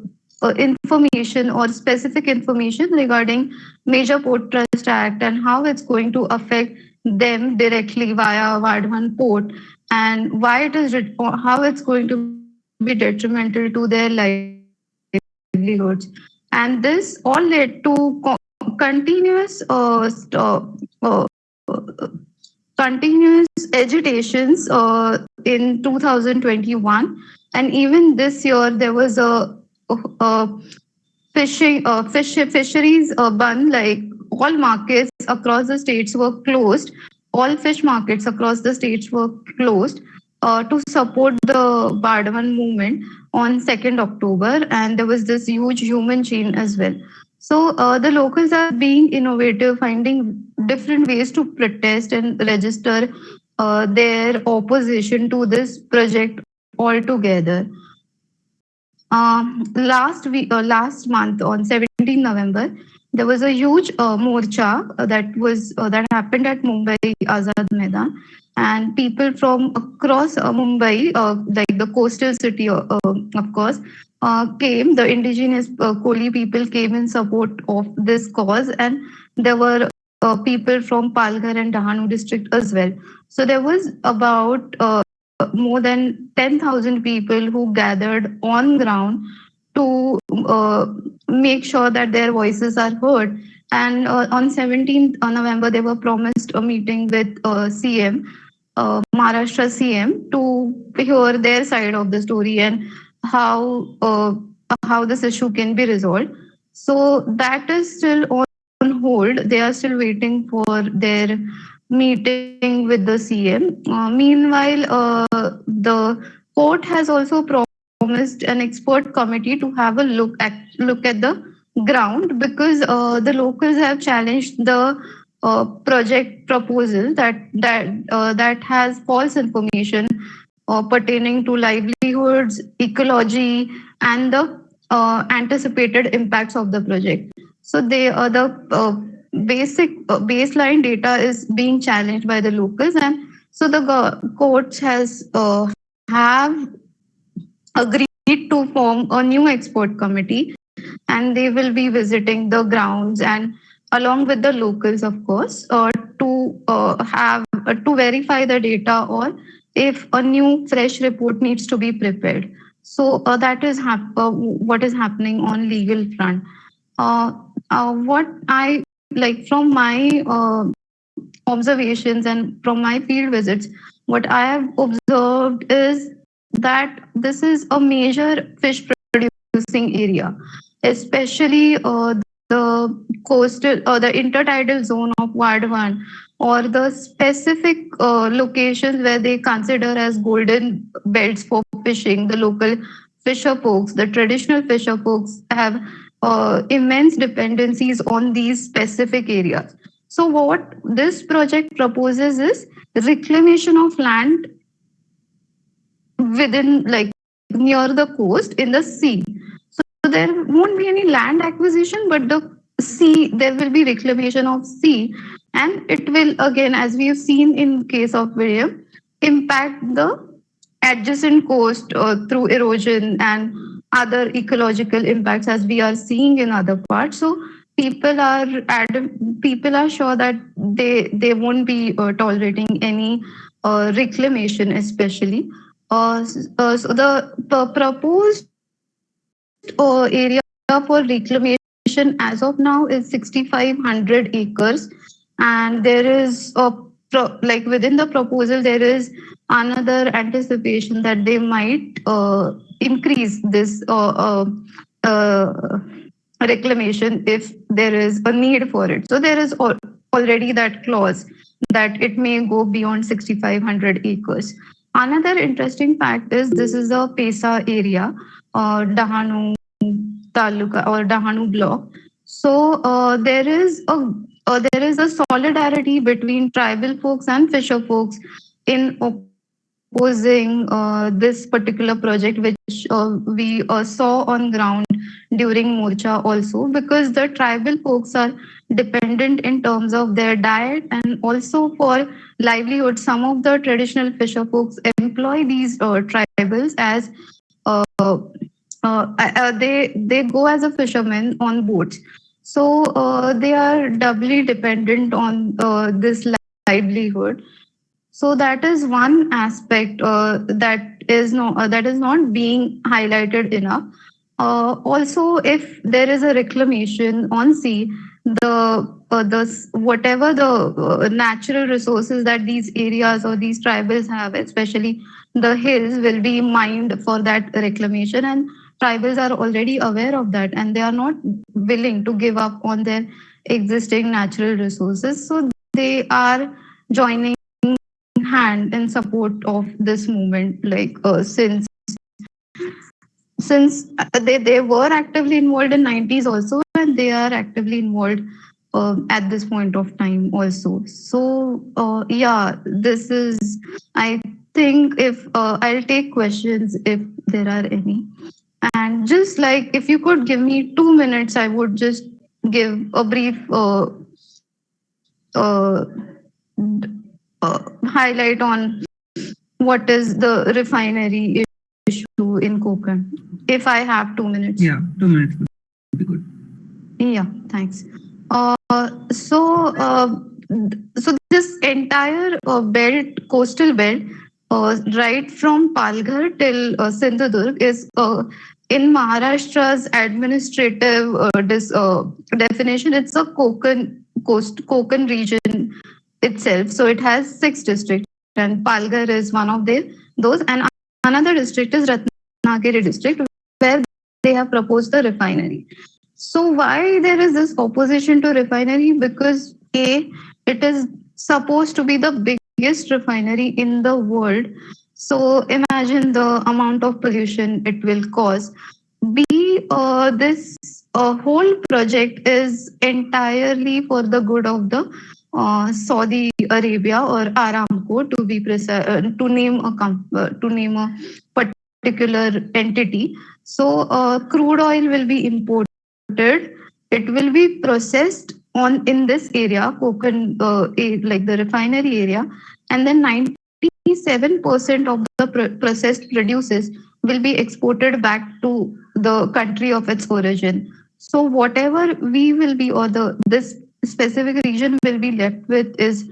information or specific information regarding Major Port Trust Act and how it's going to affect them directly via Vadhavan Port and why it is how it's going to be detrimental to their livelihoods. And this all led to co- continuous uh, uh, uh, continuous agitations uh, in 2021 and even this year there was a, a fishing uh, fish fisheries uh, ban like all markets across the states were closed all fish markets across the states were closed uh, to support the Vadhavan movement on 2nd October, and there was this huge human chain as well. So uh, the locals are being innovative, finding different ways to protest and register uh, their opposition to this project altogether. Um, last week, uh, last month on 17 November, there was a huge uh, morcha uh, that was uh, that happened at Mumbai Azad Maidan, and people from across uh, Mumbai, uh, like the coastal city, uh, of course, came. The indigenous uh, Koli people came in support of this cause, and there were people from Palghar and Dahanu district as well. So there was about more than 10,000 people who gathered on ground to uh, make sure that their voices are heard. And uh, on 17th on November, they were promised a meeting with uh, CM, uh, Maharashtra CM, to hear their side of the story and how uh, how this issue can be resolved. So that is still on hold. They are still waiting for their meeting with the CM. Uh, meanwhile, uh, the court has also promised an expert committee to have a look at look at the ground because uh, the locals have challenged the uh, project proposal that that uh, that has false information uh, pertaining to livelihoods, ecology, and the anticipated impacts of the project. So they uh, the basic uh, baseline data is being challenged by the locals, and so the courts has uh, have agreed to form a new expert committee, and they will be visiting the grounds and along with the locals, of course, uh, to uh, have uh, to verify the data or if a new fresh report needs to be prepared. So uh, that is hap- uh, what is happening on legal front. Uh, what I like from my uh, observations and from my field visits, what I have observed is that this is a major fish producing area, especially uh, the coastal or the intertidal zone of Vadhavan or the specific uh, locations where they consider as golden belts for fishing. The local fisher folks, the traditional fisher folks have uh, immense dependencies on these specific areas. So what this project proposes is reclamation of land within like near the coast in the sea. So there won't be any land acquisition, but the sea, there will be reclamation of sea. And it will again, as we have seen in case of Vizhinjam, impact the adjacent coast uh, through erosion and other ecological impacts as we are seeing in other parts. So people are people are sure that they they won't be uh, tolerating any uh, reclamation, especially. Uh, uh, so the proposed uh, area for reclamation as of now is 6,500 acres, and there is a like within the proposal there is another anticipation that they might uh, increase this uh, uh, uh, reclamation if there is a need for it. So there is al- already that clause that it may go beyond 6,500 acres. Another interesting fact is this is a PESA area, uh, Dahanu Taluka or Dahanu block. So uh, there is a uh, there is a solidarity between tribal folks and fisher folks in opposing uh, this particular project, which uh, we uh, saw on ground during Morcha also, because the tribal folks are dependent in terms of their diet and also for livelihood. Some of the traditional fisher folks employ these uh, tribals as uh, uh, they they go as a fisherman on boats. So they are doubly dependent on this livelihood. So that is one aspect uh, that is no uh, that is not being highlighted enough. Uh, also, if there is a reclamation on sea, the uh, the whatever the uh, natural resources that these areas or these tribals have, especially the hills, will be mined for that reclamation, and tribals are already aware of that, and they are not willing to give up on their existing natural resources. So they are joining hand in support of this movement, like uh, since since uh, they, they were actively involved in 90s also and they are actively involved um, at this point of time also. So uh, yeah this is i think if uh, i'll take questions if there are any. And just like if you could give me two minutes i would just give a brief uh, uh, uh, highlight on what is the refinery issue in Konkan. If I have two minutes. Yeah, two minutes would be good. Yeah, thanks. Uh, so, uh, so this entire uh, belt, coastal belt, uh, right from Palghar till uh, Sindhudurg is uh, in Maharashtra's administrative uh, dis, uh, definition. It's a Konkan coast, Konkan region itself. So it has six districts, and Palghar is one of the, those. And another district is Ratnagiri district, where they have proposed the refinery. So why there is this opposition to refinery? Because A, it is supposed to be the biggest refinery in the world. So imagine the amount of pollution it will cause. B, uh, this uh, whole project is entirely for the good of the uh, Saudi Arabia or Aramco to be uh, to name a uh, to name a particular entity. So uh, crude oil will be imported. It will be processed on in this area, uh, like the refinery area, and then 97% of the pr- processed produces will be exported back to the country of its origin. So whatever we will be or the this specific region will be left with is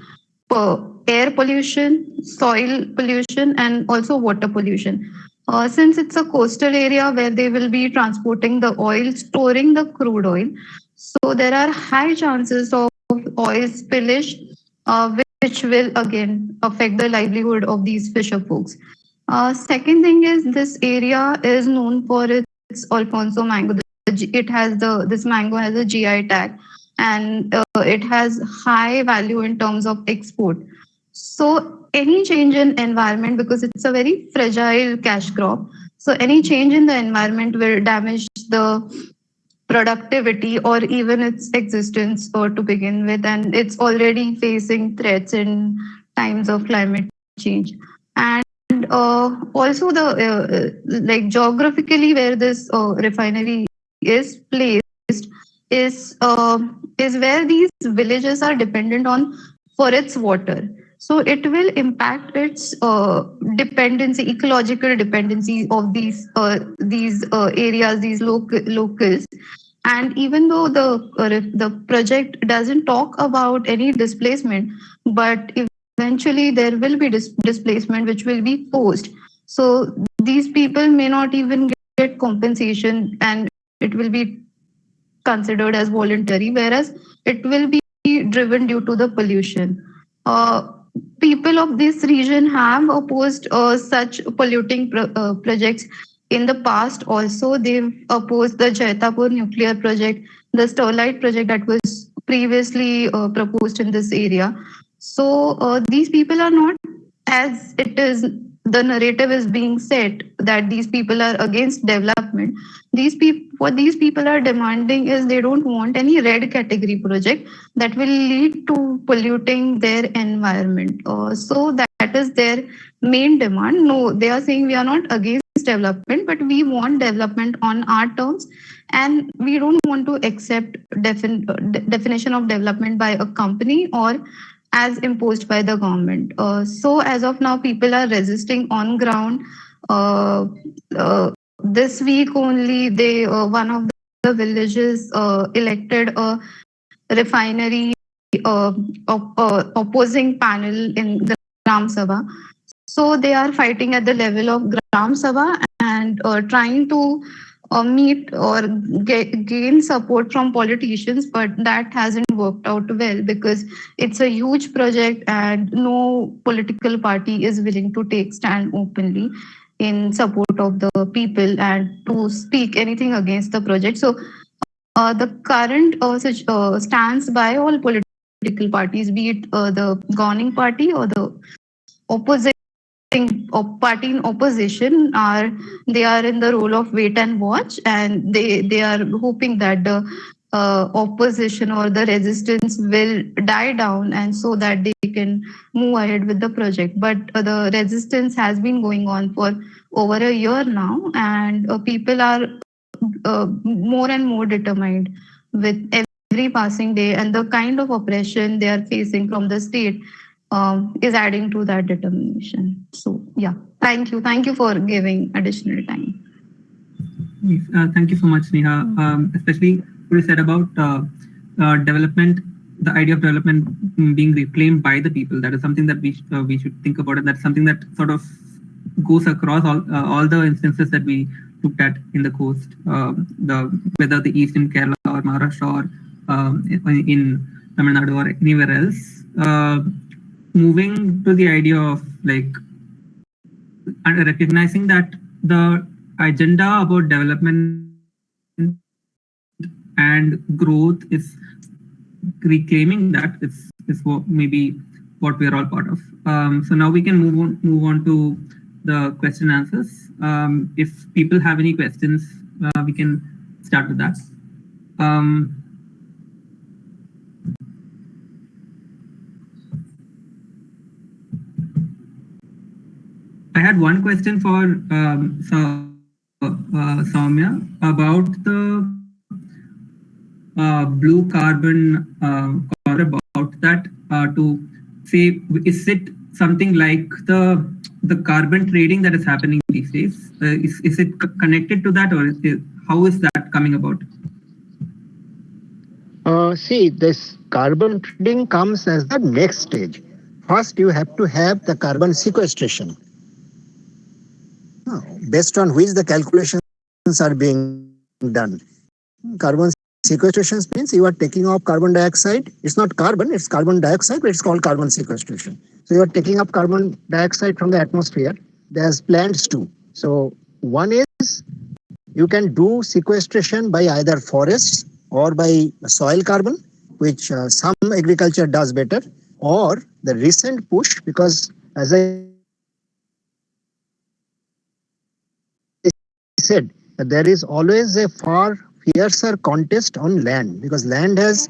uh, air pollution, soil pollution, and also water pollution. Uh, since it's a coastal area where they will be transporting the oil, storing the crude oil, so there are high chances of oil spillage, uh, which will again affect the livelihood of these fisher folks. Uh, second thing is this area is known for its Alphonso mango. It has the this mango has a GI tag, and uh, it has high value in terms of export. So any change in environment because it's a very fragile cash crop. So any change in the environment will damage the productivity or even its existence or to begin with and it's already facing threats in times of climate change and uh, also the uh, like geographically where this uh, refinery is placed is uh, is where these villages are dependent on for its water. So it will impact its uh, dependency ecological dependency of these uh, these uh, areas these local locals. And even though the uh, the project doesn't talk about any displacement but eventually there will be dis- displacement which will be forced. So these people may not even get compensation and it will be considered as voluntary whereas it will be driven due to the pollution uh, people of this region have opposed uh, such polluting pro- uh, projects in the past also they've opposed the Jaitapur nuclear project, the Sterlite project that was previously uh, proposed in this area. So uh, these people are not as it is the narrative is being set that these people are against development. These people what these people are demanding is they don't want any red category project that will lead to polluting their environment. Uh, so that, that is their main demand. No, they are saying we are not against development, but we want development on our terms, and we don't want to accept defin- uh, de- definition of development by a company or as imposed by the government. Uh, so as of now, people are resisting on ground. Uh, uh, this week only, they uh, one of the villages uh, elected a refinery uh, op- opposing panel in the Gram Sabha. So they are fighting at the level of Gram Sabha and trying to uh, meet or get, gain support from politicians, but that hasn't worked out well because it's a huge project and no political party is willing to take stand openly in support of the people and to speak anything against the project. So uh, the current uh, such, uh, stance by all political parties, be it uh, the governing party or the opposing op- party in opposition are they are in the role of wait and watch and they they are hoping that the uh, opposition or the resistance will die down and so that they can move ahead with the project. But uh, the resistance has been going on for over a year now and uh, people are uh, more and more determined with every passing day and the kind of oppression they are facing from the state um, is adding to that determination. So yeah, thank you. Thank you for giving additional time. Yes, uh, thank you so much, Neha. Um, especially what you said about uh, uh, development, the idea of development being reclaimed by the people. That is something that we uh, we should think about, and that's something that sort of goes across all uh, all the instances that we looked at in the coast. Um, the whether the eastern Kerala or Maharashtra or um, in, in Tamil Nadu or anywhere else. Moving to the idea of like recognizing that the agenda about development and growth is reclaiming that is is what maybe what we are all part of. Um, so now we can move on move on to the question answers. Um, if people have any questions, uh, we can start with that. Um, I had one question for um, Sa- uh, Soumya about the uh, blue carbon uh, or about that uh, to say is it something like the the carbon trading that is happening these days? Uh, is, is it connected to that or is it, how is that coming about? Uh, see, this carbon trading comes as the next stage. First, you have to have the carbon sequestration, uh, based on which the calculations are being done. Carbon sequestration means you are taking off carbon dioxide. It's not carbon, it's carbon dioxide, but it's called carbon sequestration. So you are taking up carbon dioxide from the atmosphere. There's plants too. So one is you can do sequestration by either forests or by soil carbon, which uh, some agriculture does better, or the recent push, because as I said, that there is always a far fiercer contest on land because land has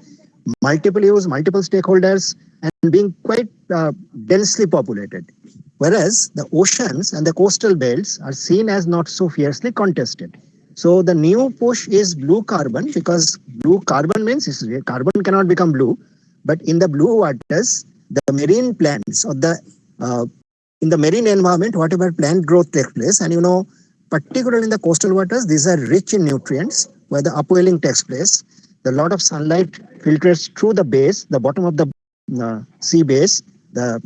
multiple use, multiple stakeholders, and being quite uh, densely populated. Whereas the oceans and the coastal belts are seen as not so fiercely contested. So the new push is blue carbon because blue carbon means carbon cannot become blue, but in the blue waters, the marine plants or the uh, in the marine environment, whatever plant growth takes place, and you know, particularly in the coastal waters, these are rich in nutrients where the upwelling takes place. The lot of sunlight filters through the base, the bottom of the uh, sea base, the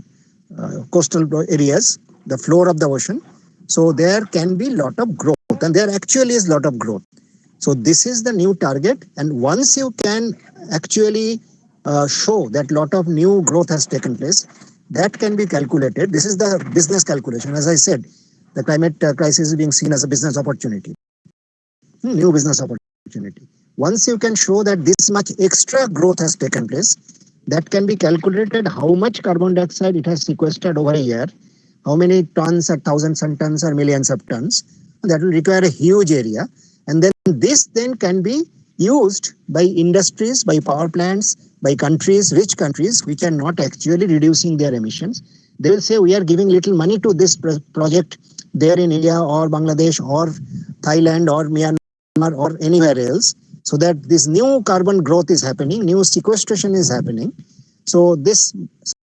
uh, coastal areas, the floor of the ocean. So there can be lot of growth and there actually is lot of growth. So this is the new target. And once you can actually uh, show that lot of new growth has taken place, that can be calculated. This is the business calculation. As I said, the climate uh, crisis is being seen as a business opportunity, Hmm, new business opportunity. Once you can show that this much extra growth has taken place, that can be calculated how much carbon dioxide it has sequestered over a year, how many tons or thousands and tons or millions of tons. That will require a huge area. And then this then can be used by industries, by power plants, by countries, rich countries, which are not actually reducing their emissions. They will say, we are giving little money to this pro- project there in India or Bangladesh or Thailand or Myanmar or anywhere else so that this new carbon growth is happening, new sequestration is happening. So this,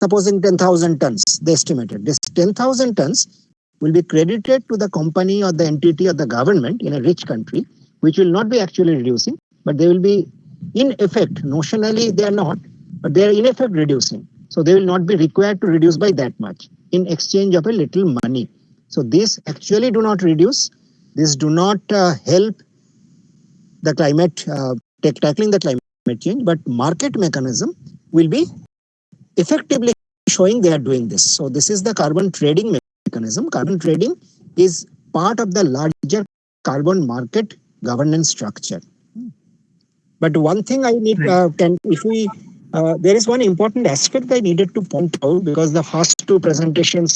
supposing 10,000 tons, they estimated, this 10,000 tons will be credited to the company or the entity or the government in a rich country, which will not be actually reducing, but they will be in effect, notionally they are not, but they are in effect reducing. So they will not be required to reduce by that much in exchange of a little money. So these actually do not reduce, these do not uh, help the climate, uh, take, tackling the climate change, but market mechanism will be effectively showing they are doing this. So this is the carbon trading mechanism. Carbon trading is part of the larger carbon market governance structure. But one thing I need uh, can if we Uh, there is one important aspect I needed to point out because the first two presentations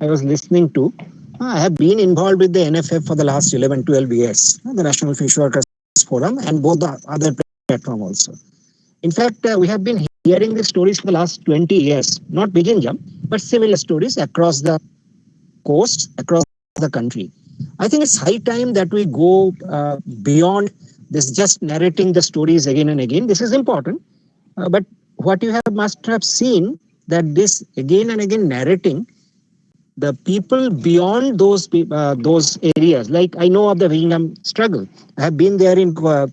I was listening to, I have been involved with the NFF for the last 11, 12 years, the National Fish Workers Forum and both the other platform also. In fact, uh, we have been hearing these stories for the last 20 years, not jump, but similar stories across the coast, across the country. I think it's high time that we go uh, beyond this just narrating the stories again and again. This is important. Uh, but what you have must have seen that this again and again narrating the people beyond those uh, those areas. Like i know of the Vizhinjam struggle. I have been there in uh,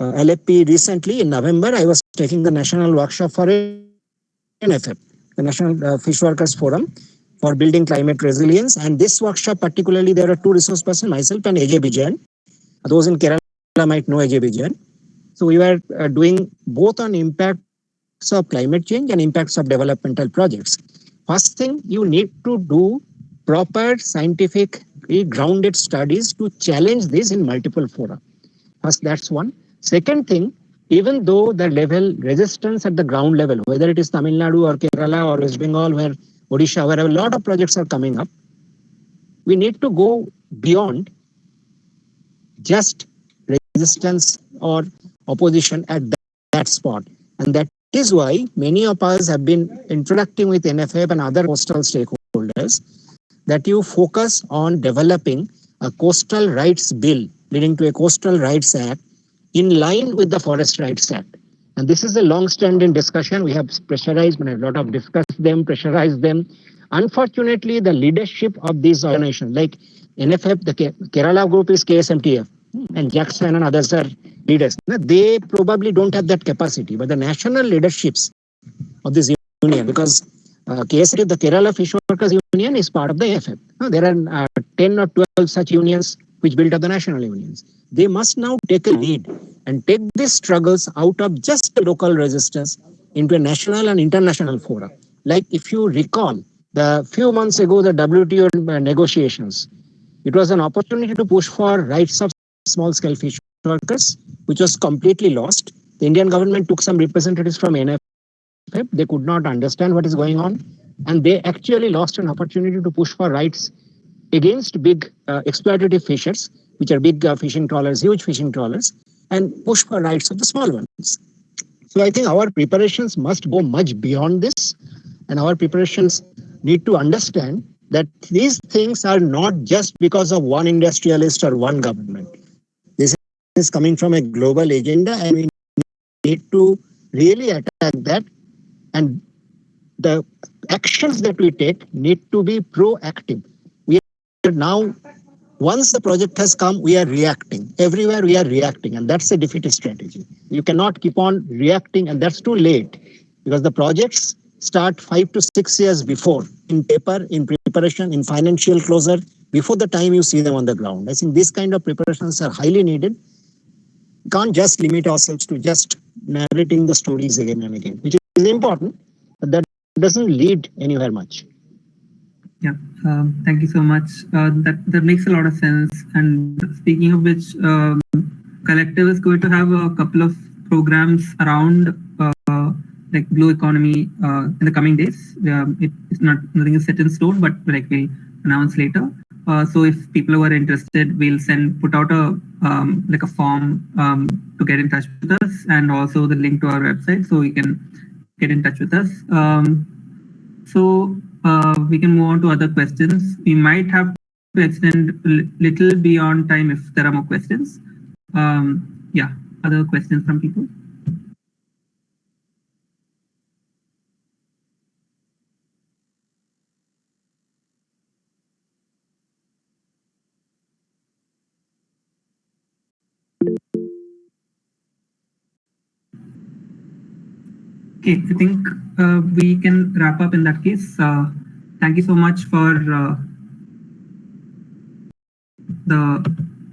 uh, lfp recently. In november i was taking the national workshop for nff the national uh, fish workers forum for building climate resilience. And this workshop particularly there are two resource persons myself and A.J. Vijayan. Those in kerala might know A.J. Vijayan. So we were uh, doing both on impacts of climate change and impacts of developmental projects. First thing, you need to do proper scientifically eh, grounded studies to challenge this in multiple fora. First, that's one. Second thing, even though the level resistance at the ground level, whether it is Tamil Nadu or Kerala or West Bengal, where Odisha, where a lot of projects are coming up, we need to go beyond just resistance or opposition at that, that spot. And that is why many of us have been interacting with NFF and other coastal stakeholders that you focus on developing a coastal rights bill leading to a coastal rights act in line with the Forest Rights Act. And this is a long-standing discussion. We have pressurized, a lot of discussed them, pressurized them. Unfortunately, the leadership of these organizations, like NFF, the Kerala group is KSMTF, and Jackson and others are leaders. They probably don't have that capacity, but the national leaderships of this union, because uh, KSD, the Kerala Fish Workers Union is part of the AFF. There are uh, 10 or 12 such unions which built up the national unions. They must now take a lead and take these struggles out of just local resistance into a national and international forum. Like if you recall, the few months ago, the WTO uh, negotiations, it was an opportunity to push for rights of small scale fish workers, which was completely lost. The Indian government took some representatives from NFF. They could not understand what is going on. And they actually lost an opportunity to push for rights against big uh, exploitative fishers, which are big uh, fishing trawlers, huge fishing trawlers, and push for rights of the small ones. So I think our preparations must go much beyond this. And our preparations need to understand that these things are not just because of one industrialist or one government is coming from a global agenda and we need to really attack that. And the actions that we take need to be proactive. We are now once the project has come we are reacting. Everywhere we are reacting and that's a defeatist strategy. You cannot keep on reacting and that's too late because the projects start five to six years before in paper in preparation in financial closure before the time you see them on the ground. I think these kind of preparations are highly needed can't just limit ourselves to just narrating the stories again and again, which is important, but that doesn't lead anywhere much. Yeah, um, thank you so much. Uh, that that makes a lot of sense. And speaking of which, um, Collective is going to have a couple of programs around uh, like blue economy uh, in the coming days. Um, it, it's not nothing is set in stone, but like we'll announce later. Uh, so if people who are interested, we'll send put out a um, like a form um, to get in touch with us, and also the link to our website, so you can get in touch with us. Um, so uh, we can move on to other questions. We might have to extend little beyond time if there are more questions. Um, yeah, other questions from people. Okay, I think uh, we can wrap up in that case. Uh, thank you so much for uh, the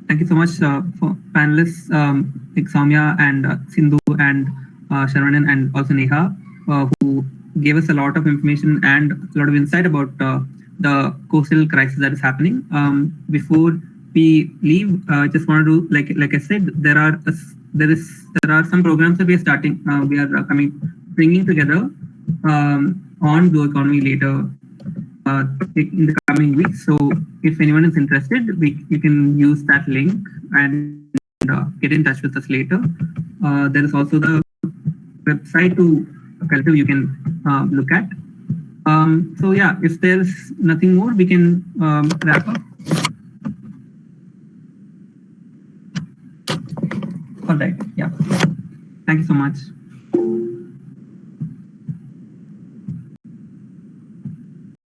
thank you so much uh, for panelists um, like Soumya and uh, Sindhu and uh, and also Neha uh, who gave us a lot of information and a lot of insight about the coastal crisis that is happening. Um, before we leave, I just want to like like I said, there are a, there is there are some programs that we are starting. we are coming bringing together um, on Blue Economy later uh, in the coming weeks. So if anyone is interested, we, you can use that link and uh, get in touch with us later. Uh, there is also the website to collective you can uh, look at. Um, so yeah, if there's nothing more, we can um, wrap up. All right. Yeah. Thank you so much.